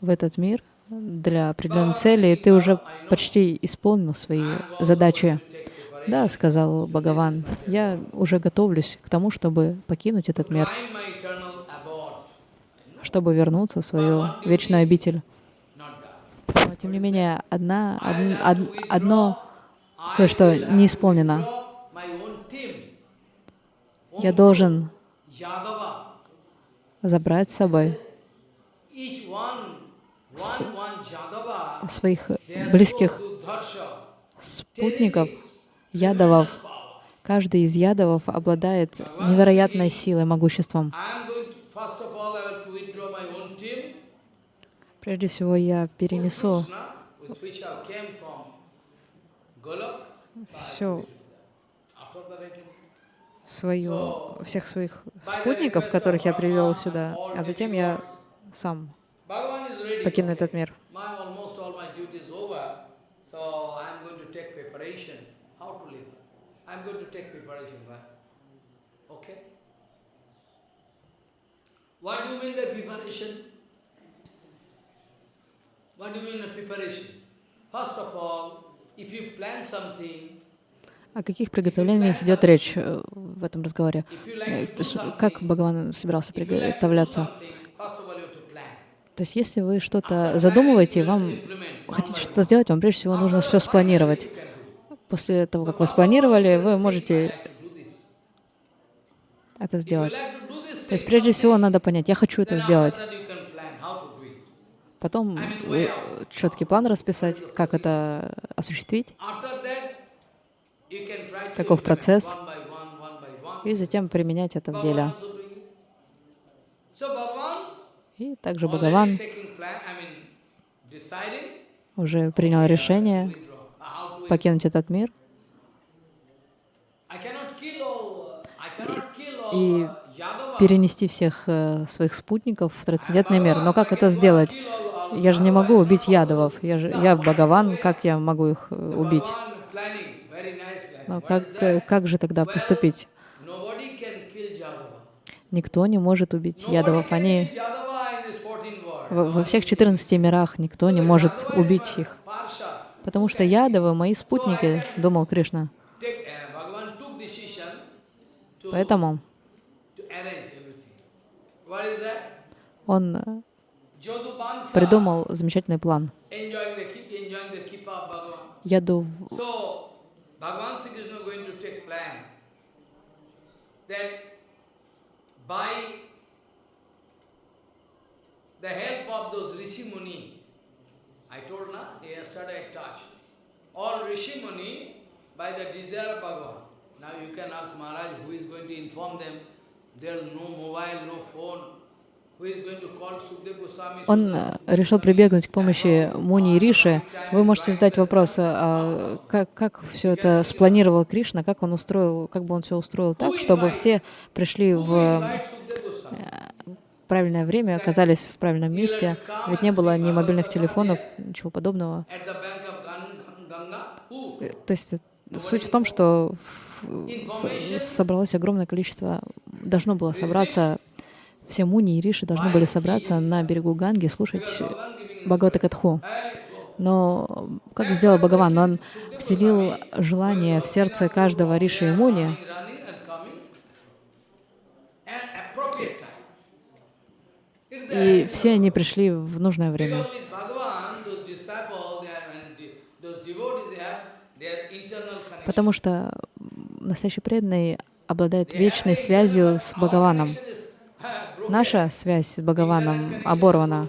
в этот мир для определенной цели, и ты уже почти исполнил свои задачи. Да, сказал Бхагаван, я уже готовлюсь к тому, чтобы покинуть этот мир, чтобы вернуться в свою вечную обитель. Но, тем не менее, одна, од- од- одно кое-что не исполнено. Я должен забрать с собой своих близких спутников, ядовов. Каждый из ядовов обладает невероятной силой, могуществом. Прежде всего, я перенесу все After that I can свою, всех своих спутников, которых я привел сюда, а затем я сам покину этот мир. Going to take preparation. Okay. Do you mean by preparation? What do you mean by preparation? First of all, if you plan something, О каких приготовлениях идет речь э, в этом разговоре? Э, Как Бхагаван собирался приготовляться? То есть если вы что-то задумываете, вам хотите что-то сделать, вам прежде всего нужно все спланировать. После того, как вы спланировали, вы можете это сделать. То есть прежде всего надо понять, я хочу это сделать. Потом четкий план расписать, как это осуществить, Каков процесс? и затем применять это в деле. И также Бхагаван уже принял решение покинуть этот мир. И перенести всех э, своих спутников в трансцендентный мир. Но как это сделать? Я же не могу убить ядовов. Я же я Бхагаван, как я могу их э, убить? Но как, э, как же тогда поступить? Никто не может убить ядовов. Они во, всех 14 мирах никто не может убить их. Потому что ядовы мои спутники, думал Кришна. Поэтому он э, придумал замечательный план. Яду Bhagavan Sri Krishna going to take plan that by the help of those Rishi Muni, I told na, yesterday I touched, all Rishi Muni by the desire of Bhagavan. Now you can ask Maharaj who is going to inform them. There is no mobile, no phone. Он э, решил прибегнуть к помощи Муни и Риши. Вы можете задать вопрос, а как, как все это спланировал Кришна, как он устроил, как бы он все устроил так, чтобы все пришли в э, правильное время, оказались в правильном месте. Ведь не было ни мобильных телефонов, ничего подобного. Э, то есть суть в том, что собралось огромное количество, должно было собраться все муни и риши должны были собраться на берегу Ганги, слушать Бхагавата Катху. Но как сделал Бхагаван? Он вселил желание в сердце каждого риши и муни, и все они пришли в нужное время. Потому что настоящий преданный обладает вечной связью с Бхагаваном наша связь с Бхагаваном оборвана.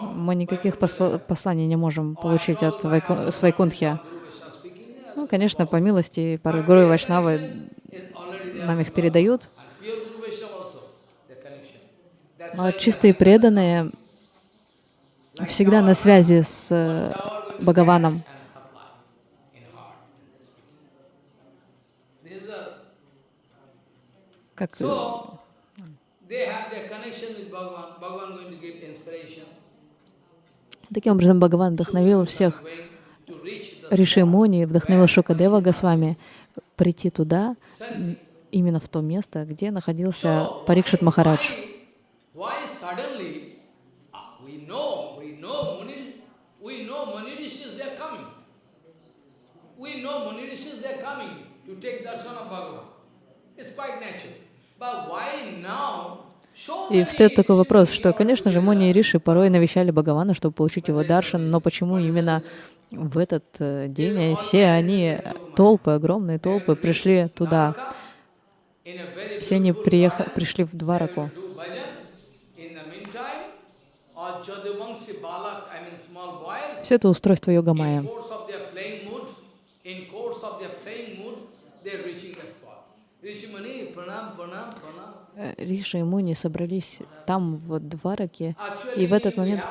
Мы никаких посла посланий не можем получить от Вайку Свайкунтхи. Ну, конечно, по милости порой Гуру и Вайшнавы нам их передают. Но чистые преданные всегда на связи с э, Бхагаваном. Как Таким образом, Бхагаван вдохновил всех Риши Муни, вдохновил Шукадева Госвами прийти туда, именно в то место, где находился Парикшит Махарадж. It's quite natural. И встает такой вопрос, что, конечно же, Муни и Риши порой навещали Бхагавана, чтобы получить его даршан, но почему именно в этот э, день все они, толпы, огромные толпы, пришли туда? Все они приехали, пришли в Двараку. Все это устройство Йогамая. Э, Риша и Муни собрались там, в Двараке, и в этот момент.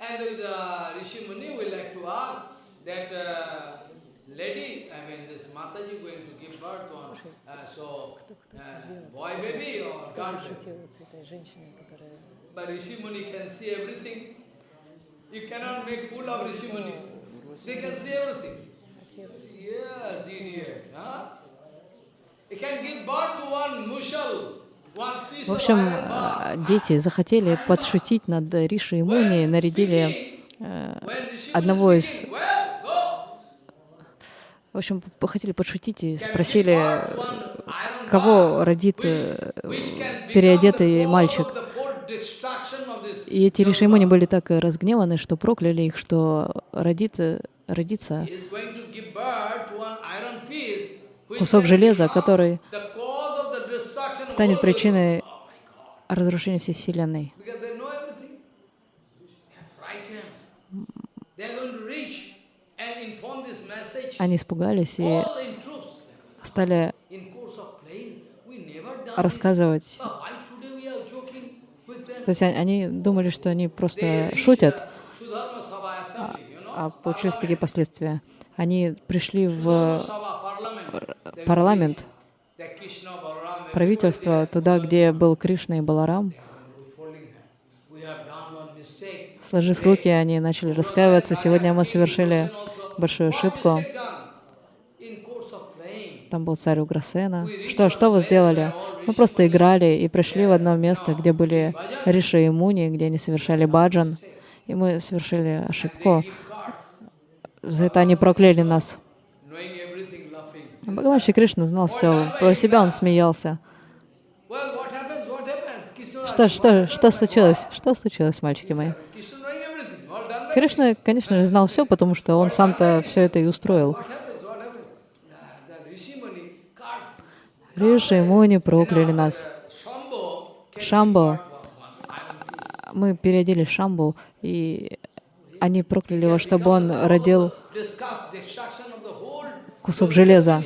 And the uh, Rishi Muni will like to ask that uh, lady, I mean this Mataji going to give birth on, uh, so uh, boy baby or girl baby. But Rishi Muni can see everything. You cannot make fool of Rishi Muni. They can see everything. Yes, idiot. Huh? Can give birth to one mushal. В общем, дети захотели подшутить над Риши и Муни, нарядили э, одного из в общем, хотели подшутить и спросили, кого родит э, переодетый мальчик. И эти решимони были так разгневаны, что прокляли их, что родит, э, родится кусок железа, который станет причиной разрушения всей Вселенной. Они испугались и стали рассказывать. То есть они думали, что они просто шутят, а, а получились такие последствия. Они пришли в парламент, правительство, туда, где был Кришна и Баларам. Сложив руки, они начали раскаиваться. Сегодня мы совершили большую ошибку. Там был царь Уграсена. Что, что вы сделали? Мы просто играли и пришли в одно место, где были Риши и Муни, где они совершали баджан. И мы совершили ошибку. За это они прокляли нас. Бхагаван Шри Кришна знал все. Про себя он смеялся. Что, что, что случилось? Что случилось, мальчики мои? Кришна, конечно же, знал все, потому что он сам-то все это и устроил. Риши и Муни прокляли нас. Шамбо, мы переодели Шамбу, и они прокляли его, чтобы он родил кусок железа.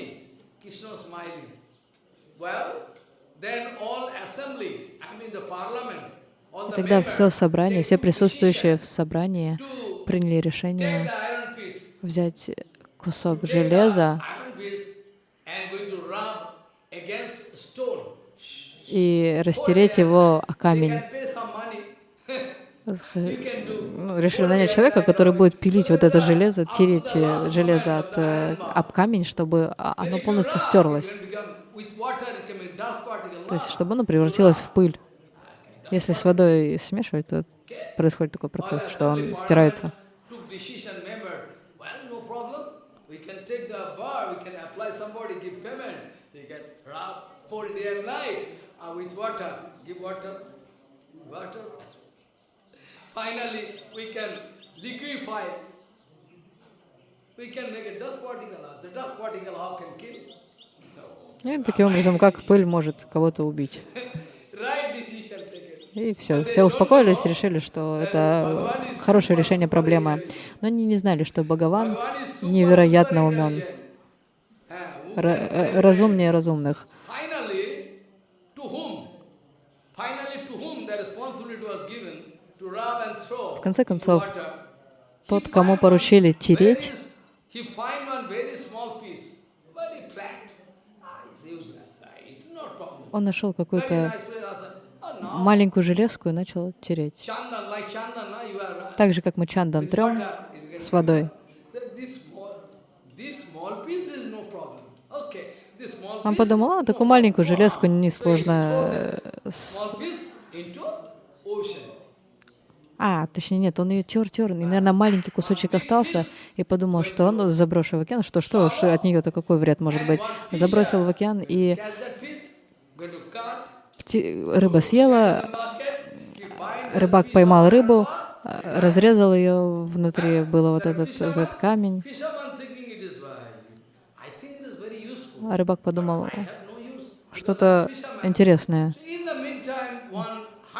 Then all assembly, I mean the parliament, И тогда все собрание, все присутствующие в собрании приняли решение взять кусок железа и растереть его о камень. *laughs* Ну, решили нанять человека, который будет пилить вот это железо, тереть э, железо от, э, об камень, чтобы оно полностью стерлось. То есть, чтобы оно превратилось в пыль. Если с водой смешивать, то происходит такой процесс, что он стирается. uh. Finally, we can liquefy. We can make a dust particle. out. The dust particle how can kill? No. И таким образом, как пыль может кого-то убить. Right decision taken. И все, все успокоились, решили, что это хорошее решение проблемы. Но они не знали, что Бхагаван невероятно умен. Ah, э, разумнее разумных. В конце концов. Тот, кому поручили тереть. Ah. Ah, он нашел какую-то маленькую железку и начал тереть. Так же, как мы чандан трем с водой. Он подумал, а, такую маленькую железку несложно... э. А, точнее, нет, он ее тер-тер, и, наверное, маленький кусочек остался, и подумал, что он заброшу в океан, что что уж от нее-то какой вред может быть. Забросил в океан, и Рыба съела, рыбак поймал рыбу, э, разрезал ее, внутри был вот этот, этот камень, а рыбак подумал, что-то интересное,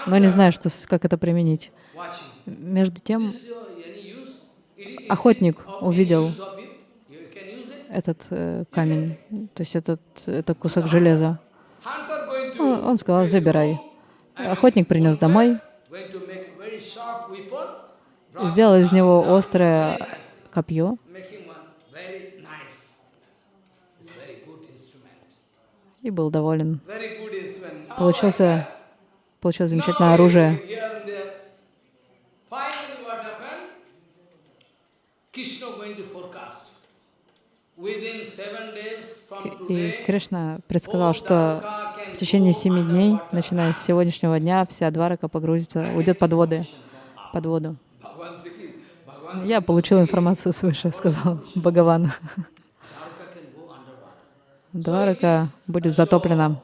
но не знаю, что, как это применить. Между тем, охотник увидел этот э, камень, то есть этот, это кусок железа. Он, сказал, забирай. Охотник принес домой, сделал из него острое копье, и был доволен. Получился, получилось замечательное оружие. Krishna going to forecast. И Кришна предсказал, что в течение семи дней, начиная с сегодняшнего дня, вся Дварака погрузится, уйдет под воды, под воду. Я получил информацию свыше, сказал Бхагаван. Дварака будет затоплена.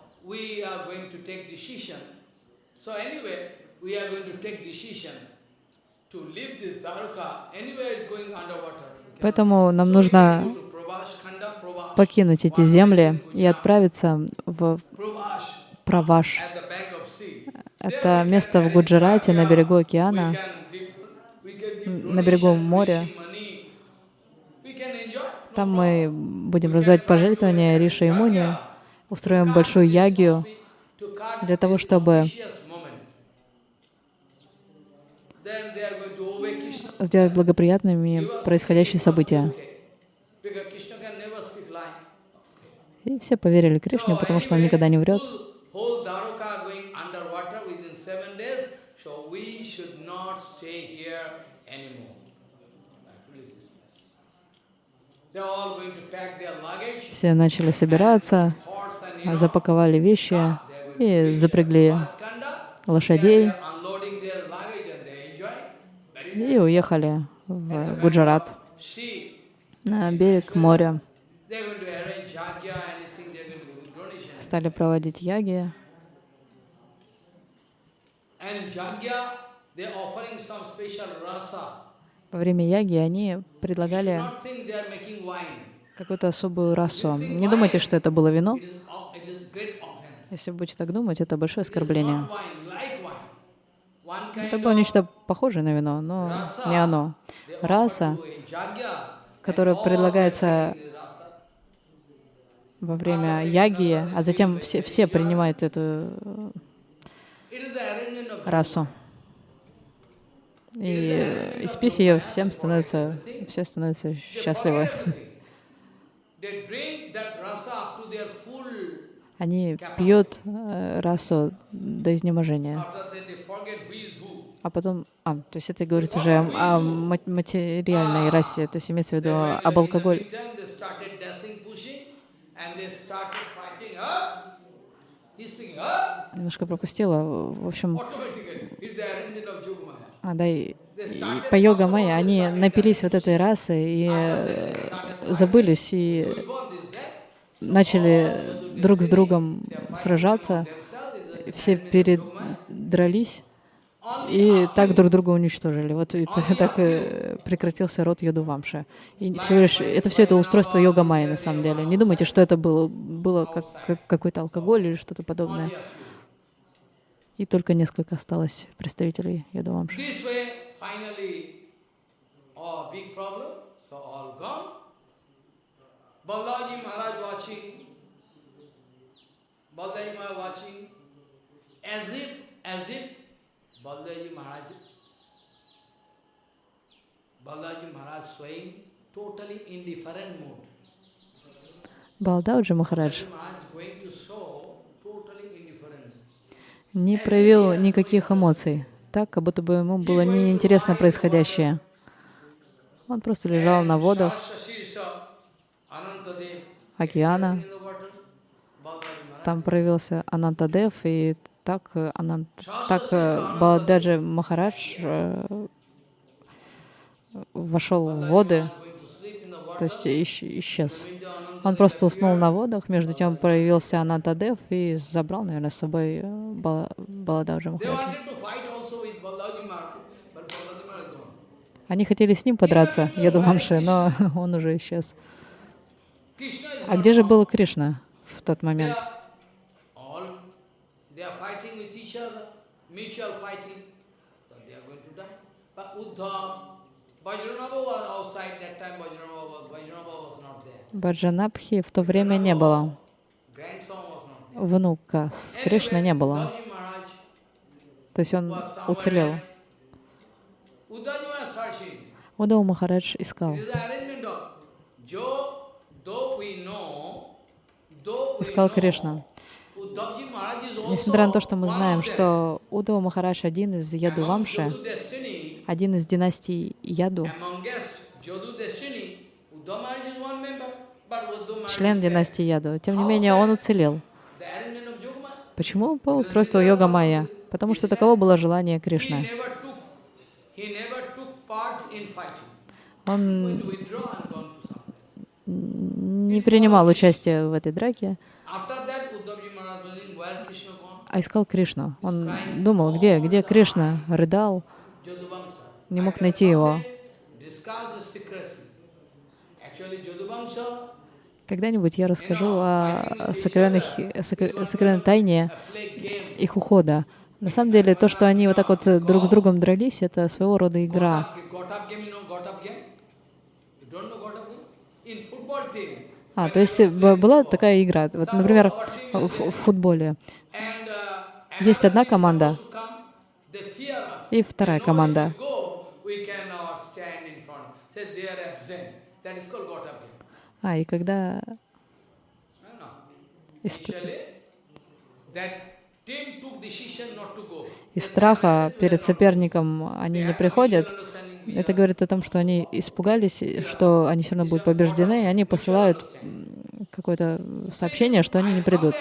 Поэтому нам нужно can go to Prabhas Khanda, Prabhas, покинуть эти земли и отправиться в Праваш. Это место в Гуджарате на берегу океана, на берегу моря. Там мы будем раздавать пожертвования Риша и Муни, устроим большую ягию для того, чтобы сделать благоприятными происходящие события. Okay. Because Krishna can never speak lie. И все поверили Кришне, потому что он никогда не врет. Все начали собираться, запаковали вещи и запрягли лошадей и уехали в Гуджарат, на берег моря. Стали проводить яги. Во время яги они предлагали какую-то особую расу. Не думайте, что это было вино. Если вы будете так думать, это большое оскорбление. Это было нечто похожее на вино, но не оно. Раса, которая предлагается во время яги, а затем все, все принимают эту расу. И испив ее, всем становится, все становятся счастливы. Они пьют э, расу до изнеможения. А потом, а, то есть это говорит уже о материальной расе, то есть имеется в виду об алкоголе. Немножко пропустила. В общем, а, да, и, и по йога майя они напились вот этой расы и э, забылись и начали друг с другом сражаться, все передрались и так друг друга уничтожили. Вот это, так и прекратился род Йодувамши. И всего лишь, это все это устройство йога майя на самом деле. Не думайте, что это было, было как, как какой-то алкоголь или что-то подобное. И только несколько осталось представителей Йодувамши. Balaji Maharaj watching, Balaji Maharaj watching, as if, as if Balaji Maharaj, Balaji Maharaj swaying totally indifferent mood. Балдауджи Махарадж не проявил никаких эмоций, так, как будто бы ему было неинтересно происходящее. Он просто лежал на водах, океана. Там проявился Анантадев, и так, Анант, так э, Балададжи Махарадж э, вошел в воды, то есть исчез. Он просто уснул на водах, между тем проявился Анантадев и забрал, наверное, с собой э, Балададжи Махараджа. Они хотели с ним подраться, Ядувамши, но *laughs* он уже исчез. А где же был Кришна в тот момент? Баджанабхи в то время не было. Внука с Кришной не было. То есть он уцелел. Удау Махарадж искал сказал Кришна. Несмотря на то, что мы знаем, что Удава Махарадж один из Яду Вамши, один из династий Яду, член династии Яду, тем не менее он уцелел. Почему? По устройству йога майя. Потому что таково было желание Кришны. Он не принимал участия в этой драке, а искал Кришну. Он думал, где, где Кришна, рыдал, не мог найти его. Когда-нибудь я расскажу о сокровенных, сокровенной тайне их ухода. На самом деле, то, что они вот так вот друг с другом дрались, это своего рода игра. А, то есть была такая игра. Вот, например, в, футболе есть одна команда и вторая команда. А, и когда из, страха перед соперником они не приходят, это говорит о том, что они испугались, что они все равно будут побеждены, и они посылают какое-то сообщение, что они не придут.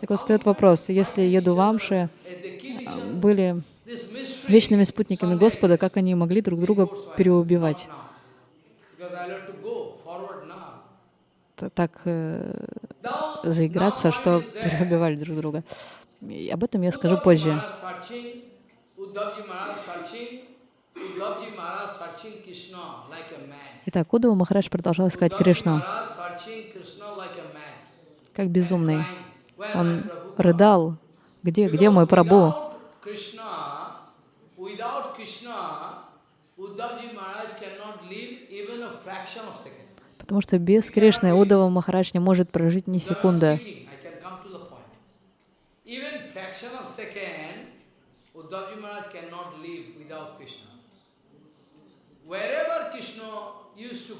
Так вот, встает вопрос, если Ядувамши были вечными спутниками Господа, как они могли друг друга переубивать? так э, заиграться, что перебивали друг друга. И об этом я скажу позже. Итак, Удава Махарадж продолжал искать Кришну как безумный. Он рыдал, где, где мой Прабу? Потому что без Кришны Удава Махарадж не может прожить ни секунды. Wherever Krishna used to go,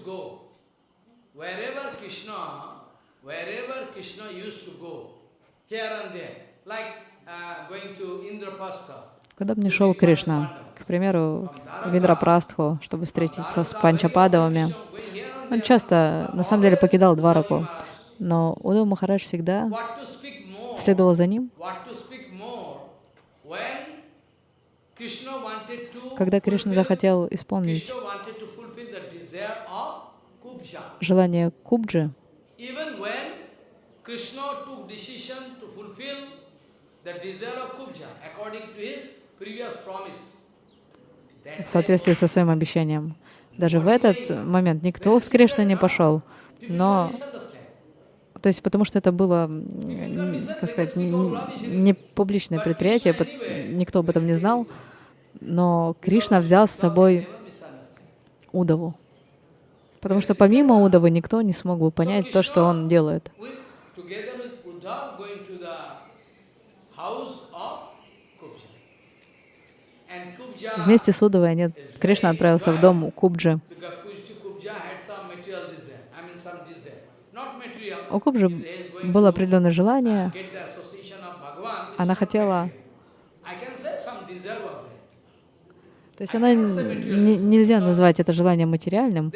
wherever Krishna, wherever Krishna used to go, here and there, like uh, going to Indrapastha, Куда бы ни шел Кришна, к примеру, в Индрапрастху, чтобы встретиться с Панчападовыми, он часто, на самом деле, покидал Двараку, но Удав Махарадж всегда следовал за ним. Когда Кришна захотел исполнить желание Кубджи, в соответствии со своим обещанием. Даже в этот момент никто с Кришной не пошел, но то есть потому что это было, как сказать, не публичное предприятие, никто об этом не знал, но Кришна взял с собой Удаву. Потому что помимо Удавы никто не смог бы понять то, что он делает. Вместе с Удавой они, Кришна отправился в дом Кубджи. У Кубджи было определенное желание. Она хотела... То есть она не, нельзя назвать это желание материальным.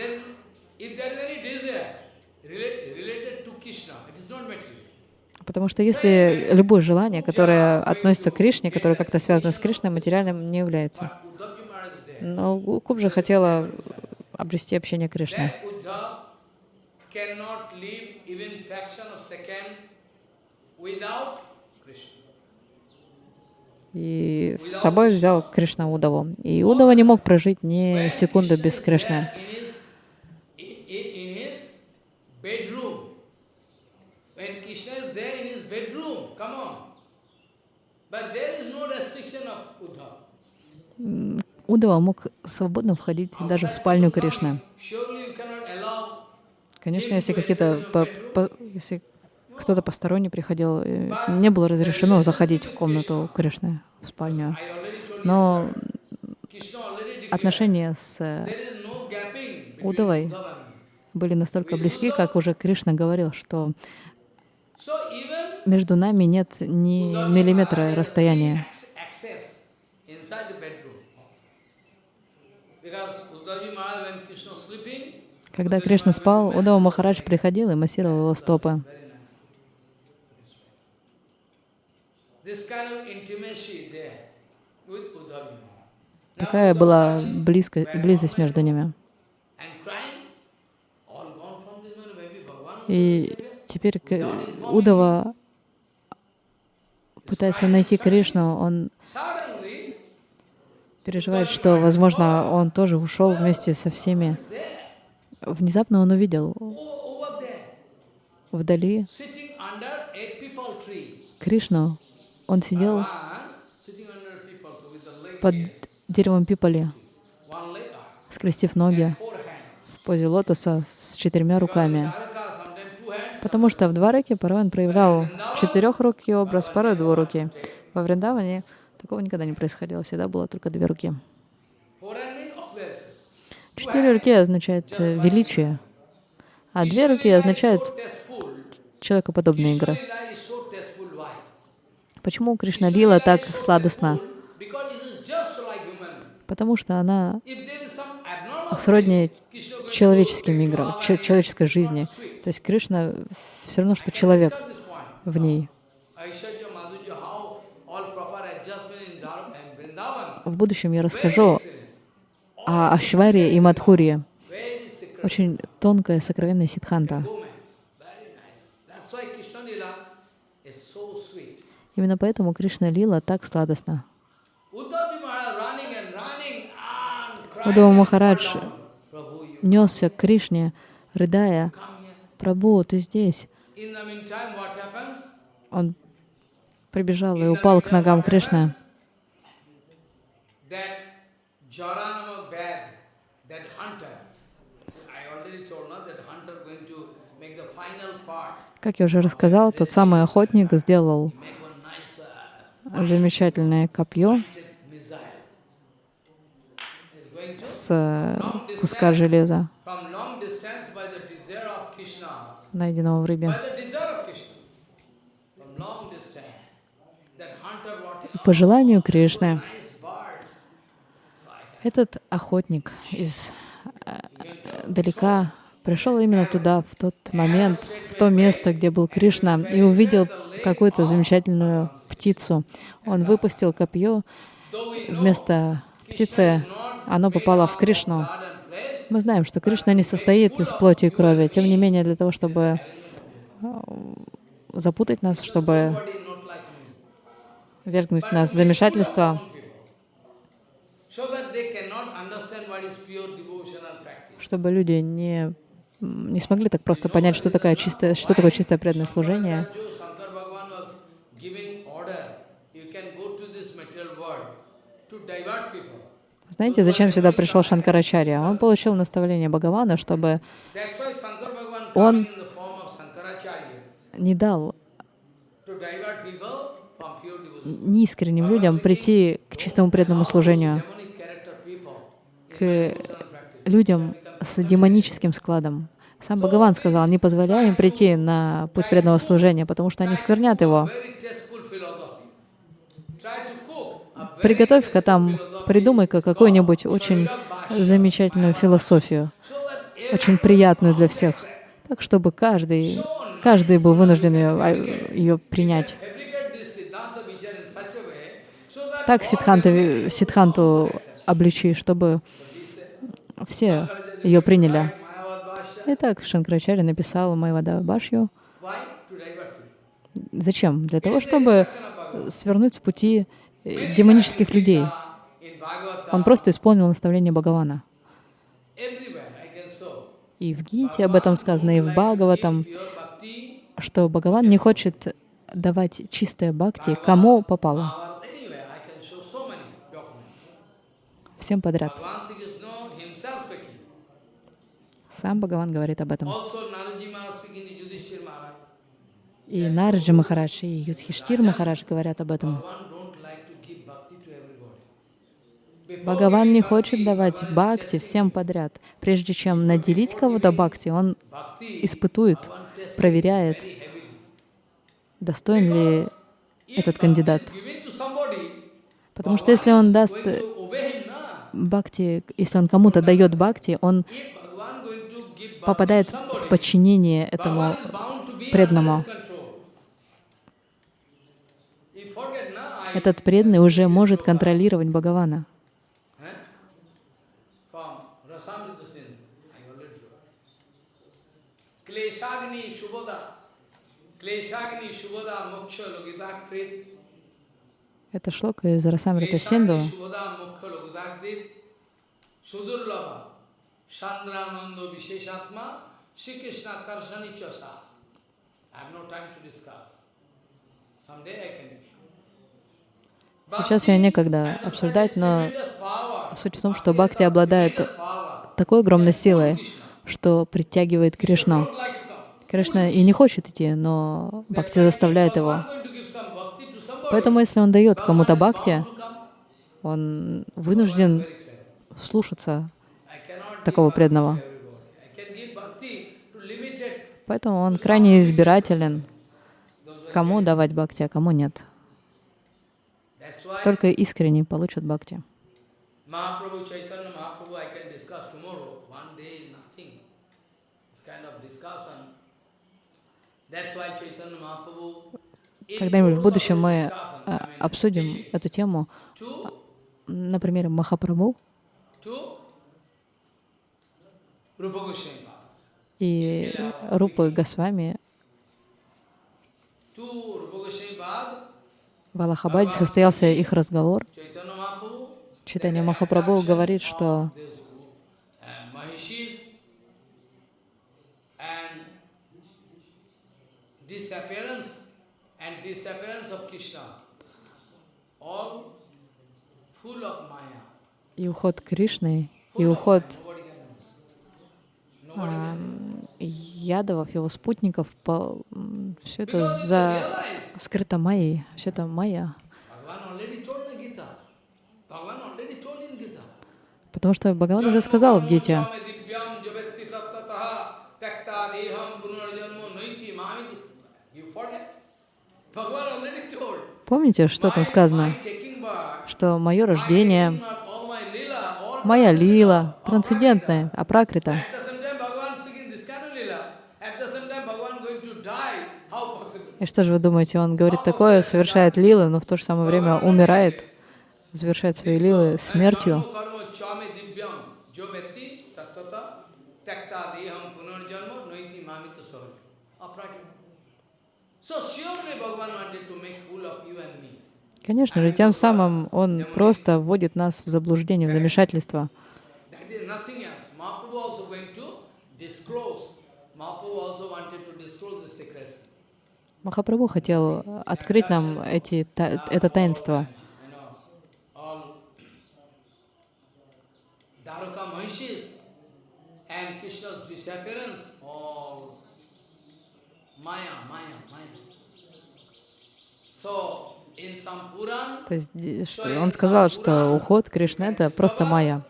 Потому что если любое желание, которое относится к Кришне, которое как-то связано с Кришной, материальным не является. Но Кубджа хотела обрести общение Кришны. И с собой взял Кришна Удаву. И Удава не мог прожить ни секунды без Кришны. Удава мог свободно входить даже в спальню Кришны. Конечно, если какие-то, по, по, если кто-то посторонний приходил, э, не было разрешено заходить в комнату Кришны, в спальню. Но отношения с Удавой были настолько близки, как уже Кришна говорил, что между нами нет ни миллиметра расстояния. Когда Кришна спал, Удава Махарадж приходил и массировал его стопы. Такая была близко, близость между ними. И теперь Удава пытается найти Кришну, он переживает, что, возможно, он тоже ушел вместе со всеми. Внезапно он увидел вдали Кришну. Он сидел под деревом пипали, скрестив ноги в позе лотоса с четырьмя руками. Потому что в Двараке порой он проявлял четырехрукий образ, порой двуруки. Во Вриндаване такого никогда не происходило, всегда было только две руки. Четыре руки означают э, величие, а две руки означают человекоподобные игры. Почему Кришна Лила так сладостна? Потому что она сродни человеческим играм, человеческой жизни. То есть Кришна все равно, что человек в ней. В будущем я расскажу о Ашваре и Мадхурье. Очень тонкая, сокровенная ситханта. Именно поэтому Кришна Лила так сладостна. Удава Махарадж несся к Кришне, рыдая, «Прабу, ты здесь?» Он прибежал и упал к ногам Кришны. Как я уже рассказал, тот самый охотник сделал замечательное копье с куска железа, найденного в рыбе. По желанию Кришны, этот охотник из э, далека пришел именно туда, в тот момент, в то место, где был Кришна, и увидел какую-то замечательную птицу. Он выпустил копье, вместо птицы оно попало в Кришну. Мы знаем, что Кришна не состоит из плоти и крови. Тем не менее, для того, чтобы э, запутать нас, чтобы вергнуть нас в замешательство, чтобы люди не не смогли так просто понять, что, такое чистое, что такое чистое преданное служение. Знаете, зачем сюда пришел Шанкарачарья? Он получил наставление Бхагавана, чтобы он не дал неискренним людям прийти к чистому преданному служению, к людям с демоническим складом. Сам Бхагаван сказал, не позволяй им прийти на путь преданного служения, потому что они сквернят его. Приготовь-ка там, придумай-ка какую-нибудь очень замечательную философию, очень приятную для всех, так чтобы каждый, каждый был вынужден ее, а, ее принять. Так Сидханта, Сидханту обличи, чтобы все ее приняли. Итак, Шанкрачаря написал Майвада Башью. Зачем? Для того, чтобы свернуть с пути демонических людей. Он просто исполнил наставление Бхагавана. И в Гите об этом сказано, и в Бхагаватам, что Бхагаван не хочет давать чистое бхакти кому попало. Всем подряд. Сам Бхагаван говорит об этом. И Нарджи Махарадж, и Юдхиштир Махарадж говорят об этом. Бхагаван не хочет давать бхакти всем подряд. Прежде чем наделить кого-то бхакти, он испытует, проверяет, достоин ли этот кандидат. Потому что если он даст бхакти, если он кому-то дает бхакти, он попадает в подчинение этому преданному. Этот преданный уже может контролировать Бхагавана. Это шлока из Расамрита Синду. Chandrananda Visheshatma, Sri Krishna Karshani Chasa. I have no time to discuss. Someday I can Сейчас я некогда обсуждать, но суть в том, что Бхакти обладает такой огромной силой, что притягивает Кришну. Кришна и не хочет идти, но Бхакти заставляет его. Поэтому, если он дает кому-то Бхакти, он вынужден слушаться такого преданного. Поэтому он крайне избирателен, кому давать бхакти, а кому нет. Только искренне получат бхакти. Когда-нибудь в будущем мы а, обсудим эту тему. На примере Махапрабху. и Рупы Госвами в Аллахабаде состоялся их разговор. Читание Махапрабху говорит, что и уход Кришны, и уход а, ядовов, его спутников, по, все это за скрыто майей, все это майя. Потому что Бхагаван уже сказал в Гите, Помните, что там сказано? Что мое рождение, моя лила, трансцендентная, апракрита. И что же вы думаете, он говорит такое, совершает лилы, но в то же самое время умирает, завершает свои лилы смертью. Конечно же, тем самым он просто вводит нас в заблуждение, в замешательство. Махапрабху хотел открыть нам эти, та, это таинство. То есть что он сказал, что уход Кришны — это просто майя.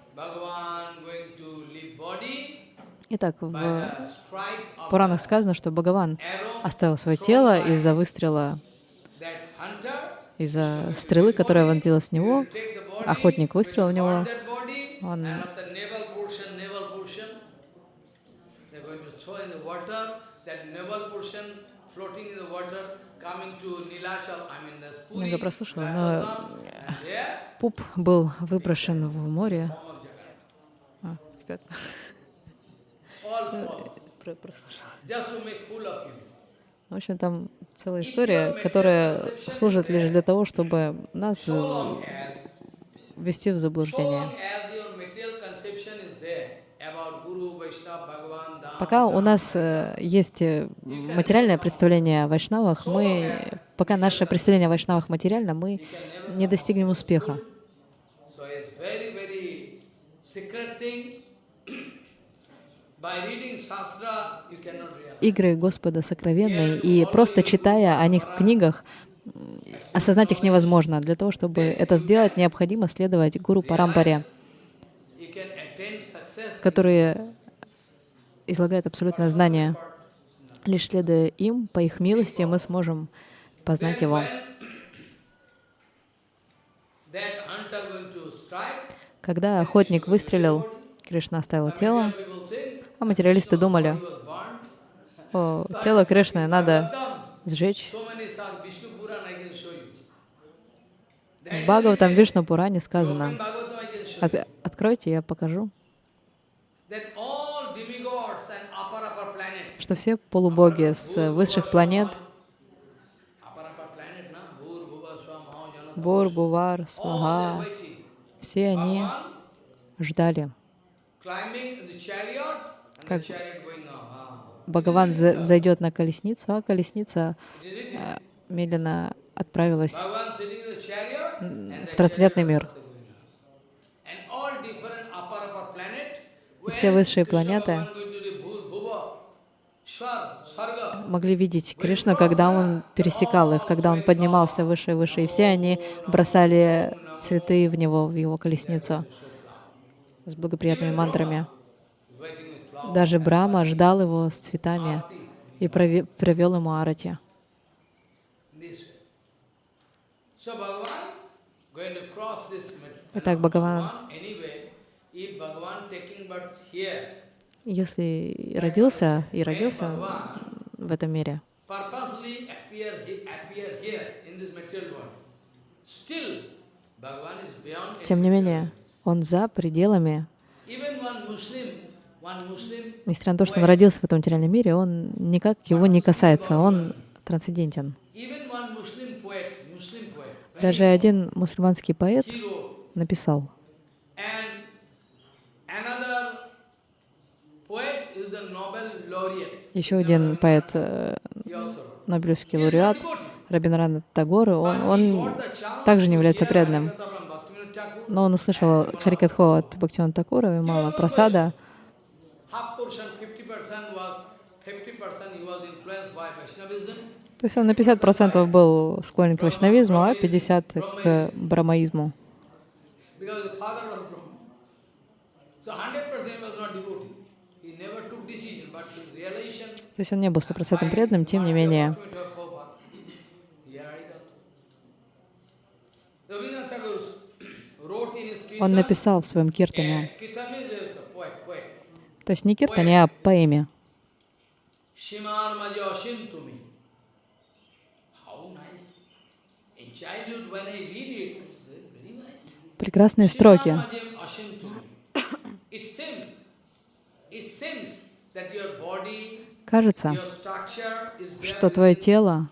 Итак, в Пуранах сказано, что Бхагаван оставил свое тело из-за выстрела, из-за стрелы, которая вонзилась в него. Охотник выстрелил в него. Он много прослушала, но пуп был выброшен в море. А, в общем, там целая история, которая служит лишь для того, чтобы нас ввести в заблуждение. Пока у нас э, есть э, материальное представление о вайшнавах, мы, пока наше представление о вайшнавах материально, мы не достигнем успеха. Игры Господа сокровенные, и просто читая о них в книгах, осознать их невозможно. Для того, чтобы это сделать, необходимо следовать Гуру Парампаре, которые излагают абсолютное знание. Лишь следуя им, по их милости, мы сможем познать Его. Когда охотник выстрелил, Кришна оставил тело, а материалисты думали, о, тело Кришны надо сжечь. В Бхагаватам Вишну Пуране сказано, От, откройте, я покажу, что все полубоги с высших планет, Бур, Бувар, Свага, все они ждали как Бхагаван взойдет на колесницу, а колесница э, медленно отправилась в трансцендентный мир. И все высшие планеты могли видеть Кришну, когда он пересекал их, когда он поднимался выше и выше. И все они бросали цветы в него, в его колесницу с благоприятными мантрами. Даже Брама ждал его с цветами и провел ему арати. Итак, Бхагаван, если родился и родился в этом мире, тем не менее, он за пределами. Несмотря на то, что он родился в этом материальном мире, он никак его не касается, он трансцендентен. Даже один мусульманский поэт написал, Еще один поэт, э, Нобелевский лауреат, Рабиндрана Тагор, он, он также не является преданным. Но он услышал Харикатхо от Бхактивана Такура и Мала Прасада. То есть он на 50% был склонен к вайшнавизму, а 50% к брамаизму. То есть он не был стопроцентным преданным, тем не менее. Он написал в своем киртане, то есть не киртане, а поэме. Прекрасные строки. Кажется, что твое тело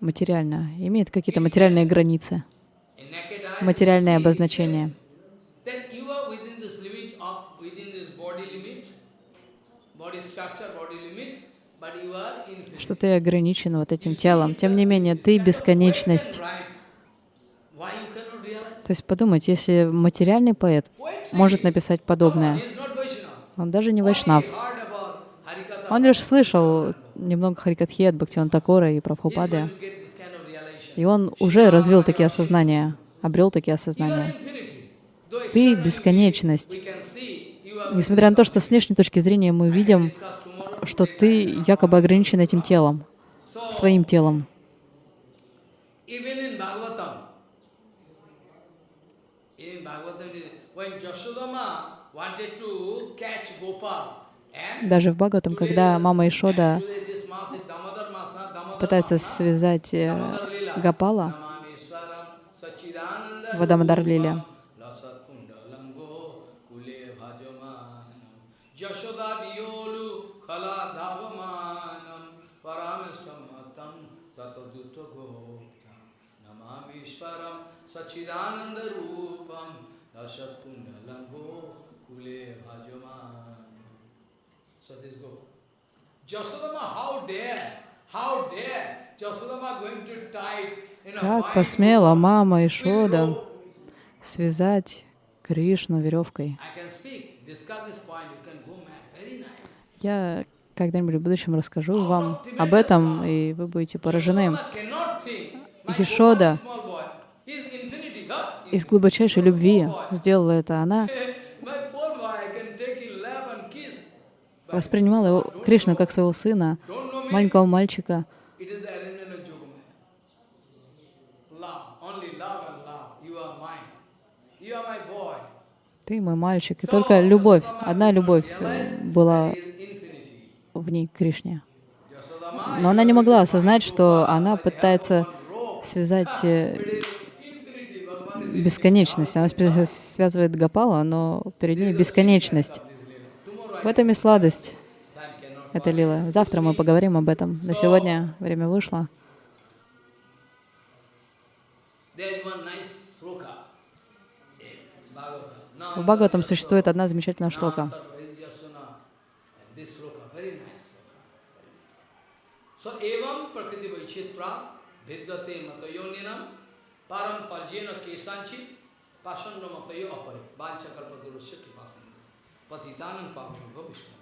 материально, имеет какие-то материальные границы, материальное обозначение. Что ты ограничен вот этим телом. Тем не менее, ты бесконечность. То есть подумать, если материальный поэт может написать подобное, он даже не вайшнав. Он лишь слышал немного Харикатхи от Бхактиван Такора и Прабхупады, и он уже развил такие осознания, обрел такие осознания. Ты — бесконечность. Несмотря на то, что с внешней точки зрения мы видим, что ты якобы ограничен этим телом, своим телом. Даже в Бхагаватам, когда мама Ишода пытается связать э, Гапала в Адамадар Лиле, Sachidananda Rupam Asat Kundalambo Kule Bhajaman. So this go. Jasodama, how dare, how dare Jasodama going to tie как посмела мама Ишода связать Кришну веревкой. Я когда-нибудь в будущем расскажу вам об этом, и вы будете поражены. Ишода из глубочайшей любви сделала это. Она *laughs* воспринимала его, Кришну как своего сына, маленького мальчика. Ты мой мальчик. И только любовь, одна любовь э, была в ней Кришне. Но она не могла осознать, что она пытается связать э, бесконечность. Она связывает Гапала, но перед ней бесконечность. В этом и сладость. Это лила. Завтра мы поговорим об этом. На сегодня время вышло. В Бхагаватам существует одна замечательная шлока. So evam prakriti vaichitra vidyate matayoninam param patitanam pavanabha vishnu